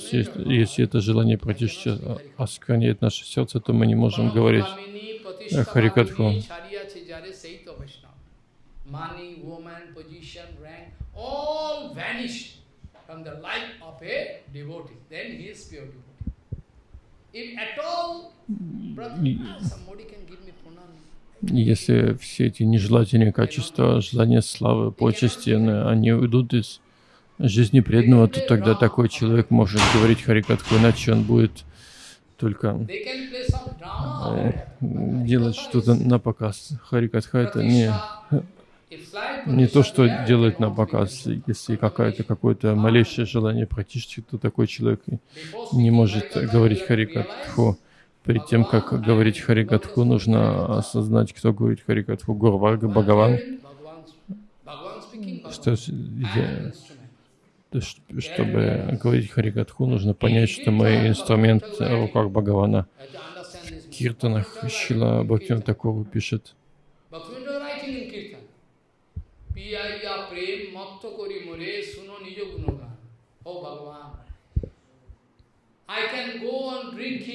если это желание о- оскверняет наше сердце, то мы не можем говорить Харикатху. Ah. Если все эти нежелательные качества, желания славы, почести, они они уйдут из жизни преданного, то тогда такой человек может говорить Харикатху, иначе он будет только э, делать что-то на показ. Харикатха это не, не то, что then на показ. Если какое-то какое-то малейшее желание пратишти, то такой человек не может говорить Харикатху. Перед тем, как говорить Харикатху, нужно осознать, кто говорит Харикатху. Гурварга, Бхагаван. Что, я- an instrument. то, ш- чтобы говорить Харикатху, нужно понять, что мы инструмент в руках Бхагавана. В киртанах Шила Бхактиван Такуру пишет. Oh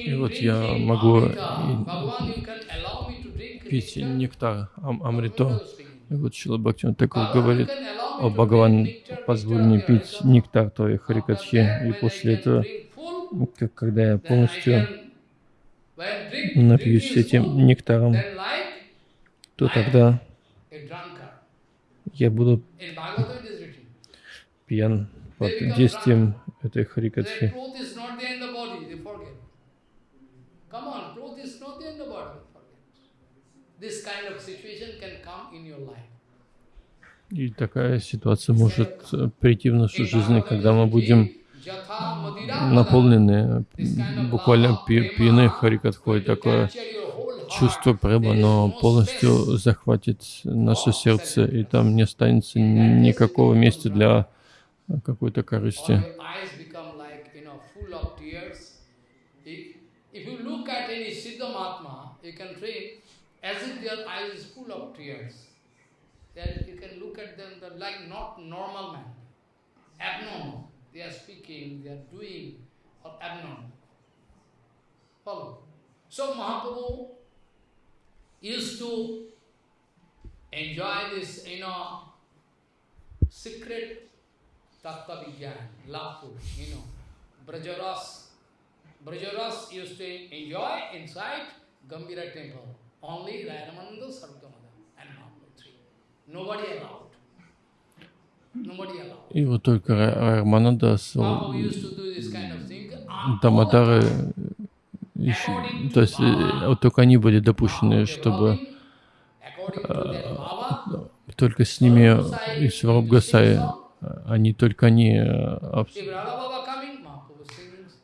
И вот я могу пить нектар Ам- Амрито. И вот Шила Бхактиван Такур говорит, о Бхагаван, nectar мне пить нектар твоей Харикатхи. И после этого, как- когда я полностью напьюсь этим нектаром, то тогда я буду пьян под действием этой Харикатхи. This kind of situation can come in your life. И такая ситуация может э, прийти в нашу жизнь, когда мы будем written, "Jatha madira наполнены, буквально пьяны Харикатхой, такое чувство према, но полностью захватит наше сердце, и там не останется никакого места для какой-то корысти. as if their eyes is full of tears. Then you can look at them, they're like not normal man, abnormal. They are speaking, they are doing, or abnormal. Follow. So Mahaprabhu used to enjoy this, you know, secret Tattva Vigyan, love you know. Brajaras, Brajaras used to enjoy inside Gambira temple. Only Rayamananda, Sarvamada И вот только Ра- Рамананда с and Дамадары, еще- то есть э, вот только они были допущены, чтобы Baba, только с ними и Сваруб Гасай, они только они э,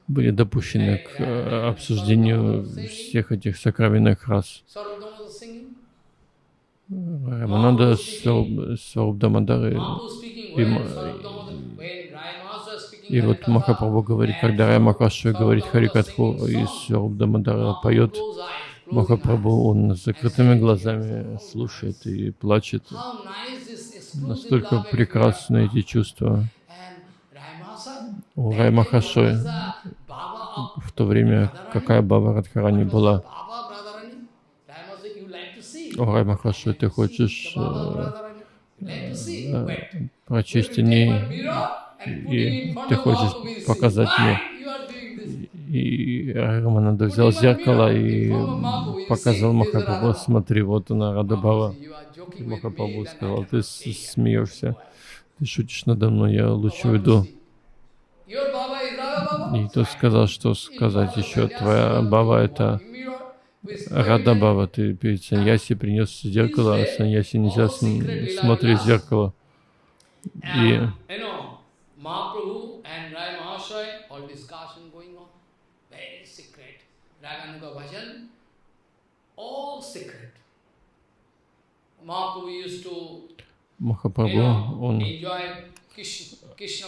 были допущены к э, обсуждению всех этих сокровенных рас. Rai Maharaj was speaking И вот Harikatha, Махапрабху говорит, когда Рай Махашва говорит Харикатху и Сваруб Дамадара Mahaprabhu поет, Махапрабху, он с закрытыми глазами слушает и плачет. Настолько прекрасны эти чувства. У Рай of в то время какая Баба Радхарани была. Baba Radharani. Rai Maharaj, you like to see. О Рай Махашой, ты хочешь э, э, ней, и ты хочешь показать мне. И Рамананда взял зеркало и показал Махапрабху, смотри, вот она, Рада Бава. You are И joking with Махапрабху сказал, ты смеешься, ты шутишь надо мной, я лучше уйду. И тот сказал, что сказать еще, твоя Баба это Рада Баба, ты перед Саньяси принес зеркало, а Саньяси нельзя см- смотреть в зеркало. И Махапрабху, он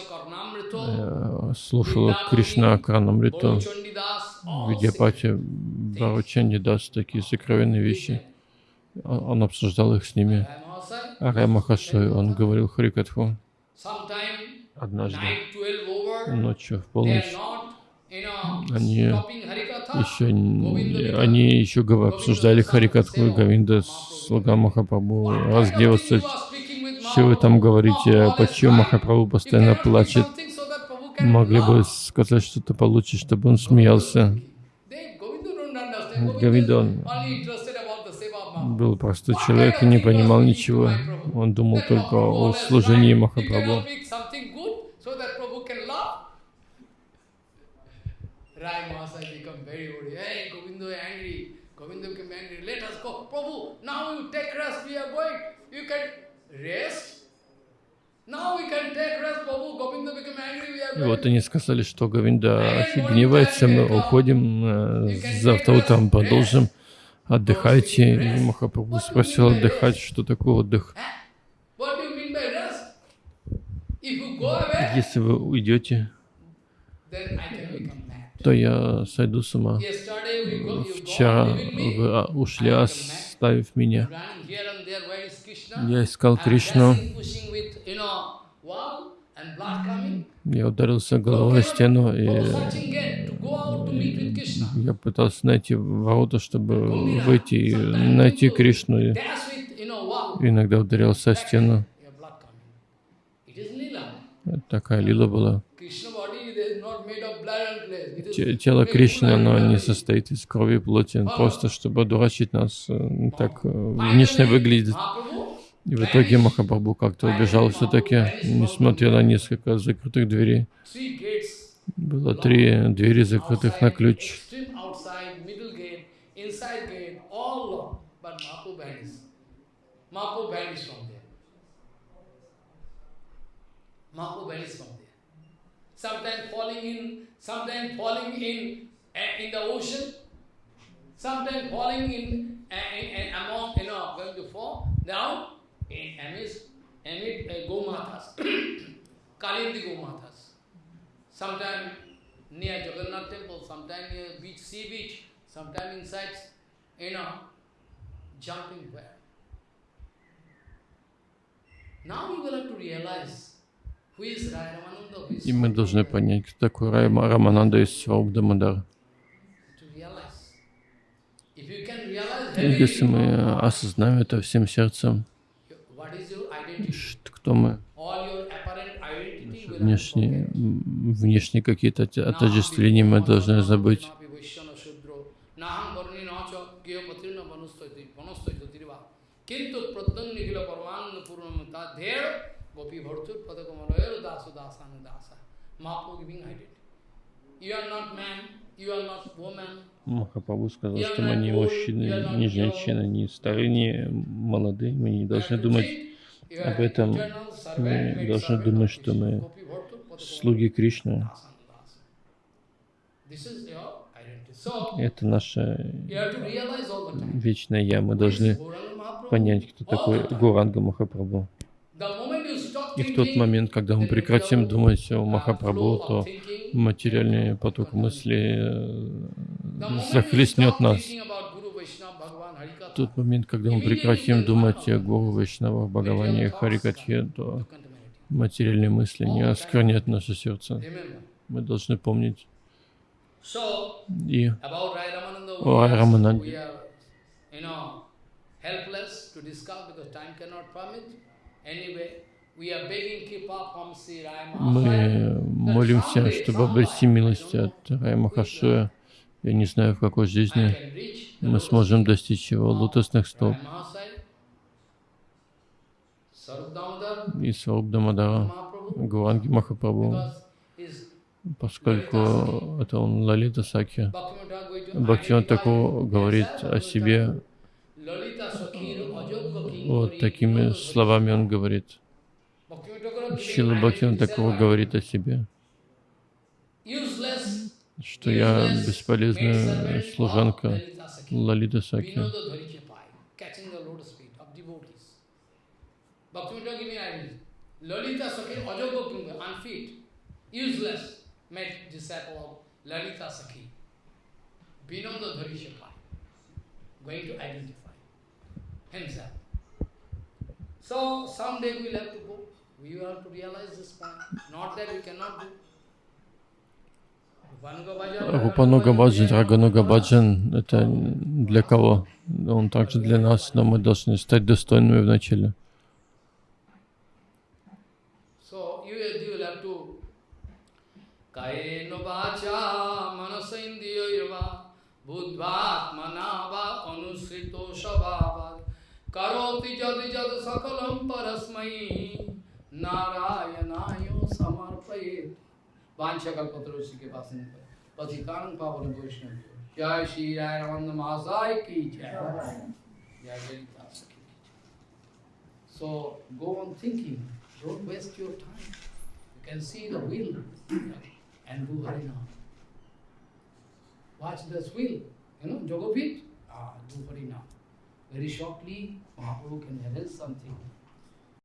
Karnamrito, э, слушал Кришна all secret. Видяпати, Баручанди даст такие сокровенные вещи. Он обсуждал их с ними. Mahasaya, А Рай Махашой, он говорил Харикатху однажды night 12 over, ночью в полночь. Они еще, они еще обсуждали Харикатху и Говинда, слуга Махапрабху разгневался. Что вы там говорите, почему Махапрабху постоянно плачет? Могли бы сказать что-то получше, чтобы он смеялся. Говинда, он был простой человек и не понимал ничего. Он думал только о служении Махапрабху. Govinda И вот они сказали, что Говинда гневается, мы уходим, э, завтра утром продолжим, отдыхайте. И Махапрабху спросил отдыхать, что такое отдых. Если вы уйдете, то я сойду с ума. Вчера вы а, ушли, оставив меня. Я искал Кришну, я ударился головой о стену, и я пытался найти ворота, чтобы выйти и найти Кришну. И иногда ударился о стену. Такая лила была. Тело Кришны, оно не состоит из крови и плоти, просто чтобы одурачить нас, э, так э, внешне выглядит. И в итоге Махапрабху как-то убежал все-таки, несмотря на несколько закрытых дверей. Было три двери закрытых на ключ. Sometimes falling in, uh, in in, uh, among, you know, going to fall down amidst, amid uh, Gomatas, Kalindi Gomatas. Sometime near Jagannath temple, sometime near beach, sea beach, sometime inside, you know, jumping where. Now we will have to realize И мы должны понять, кто такой Райма Рамананда из И Если мы осознаем это всем сердцем, what is your identity, ш- кто мы, внешние, внешние какие-то от- отождествления мы должны забыть. Махапрабху сказал, что мы не мужчины, не женщины, не старые, не молодые. Мы не должны думать об этом. Мы должны думать, что мы слуги Кришны. Это наше вечное Я. Мы должны понять, кто такой Гуранга Махапрабху. И в тот момент, когда мы прекратим думать о Махапрабху, то материальный поток мысли э, захлестнет нас. Тот момент, когда мы прекратим думать о Гуру, Вайшнавах, Бхагаване и Харикатхе, то материальные мысли не осквернят наше сердце. Мы должны помнить и о Рай Рамананде. Мы молимся, чтобы обрести милость от Рай Махашуя. Я не знаю, в какой жизни мы сможем достичь его лотосных стоп. И Сваруб Дамадара, Гуранги Махапрабху, поскольку это он Лалита Сакья. Бхактиван Таку говорит о себе, вот такими словами он говорит. Шила Бхактиван Такова говорит о себе, что я бесполезная служанка Лалита Саки. Lalita Sakhi, Ajogokinga, unfit, useless, made disciple of Lalita Sakhi. Vinod Dharishapa, going to identify himself. So someday we'll have to go. We will have to realize this point. Not that we cannot do. Рупануга Баджан, Рагануга Баджан — это для кого? Он также для нас, но мы должны стать достойными вначале. करोति जद जद सकलम परस्मै नारायणाय समर्पयेत् वांछकल्पतरुषि के पास पतितान पावन वैष्णव जय श्री राय रमन महाशय की जय जय ललिता सखी So go on thinking, don't waste your time. You can see the wheel and do Harinam. Watch this wheel, you know, Jogopit, ah, do Harinam. Very shortly, Mahaprabhu can reveal something.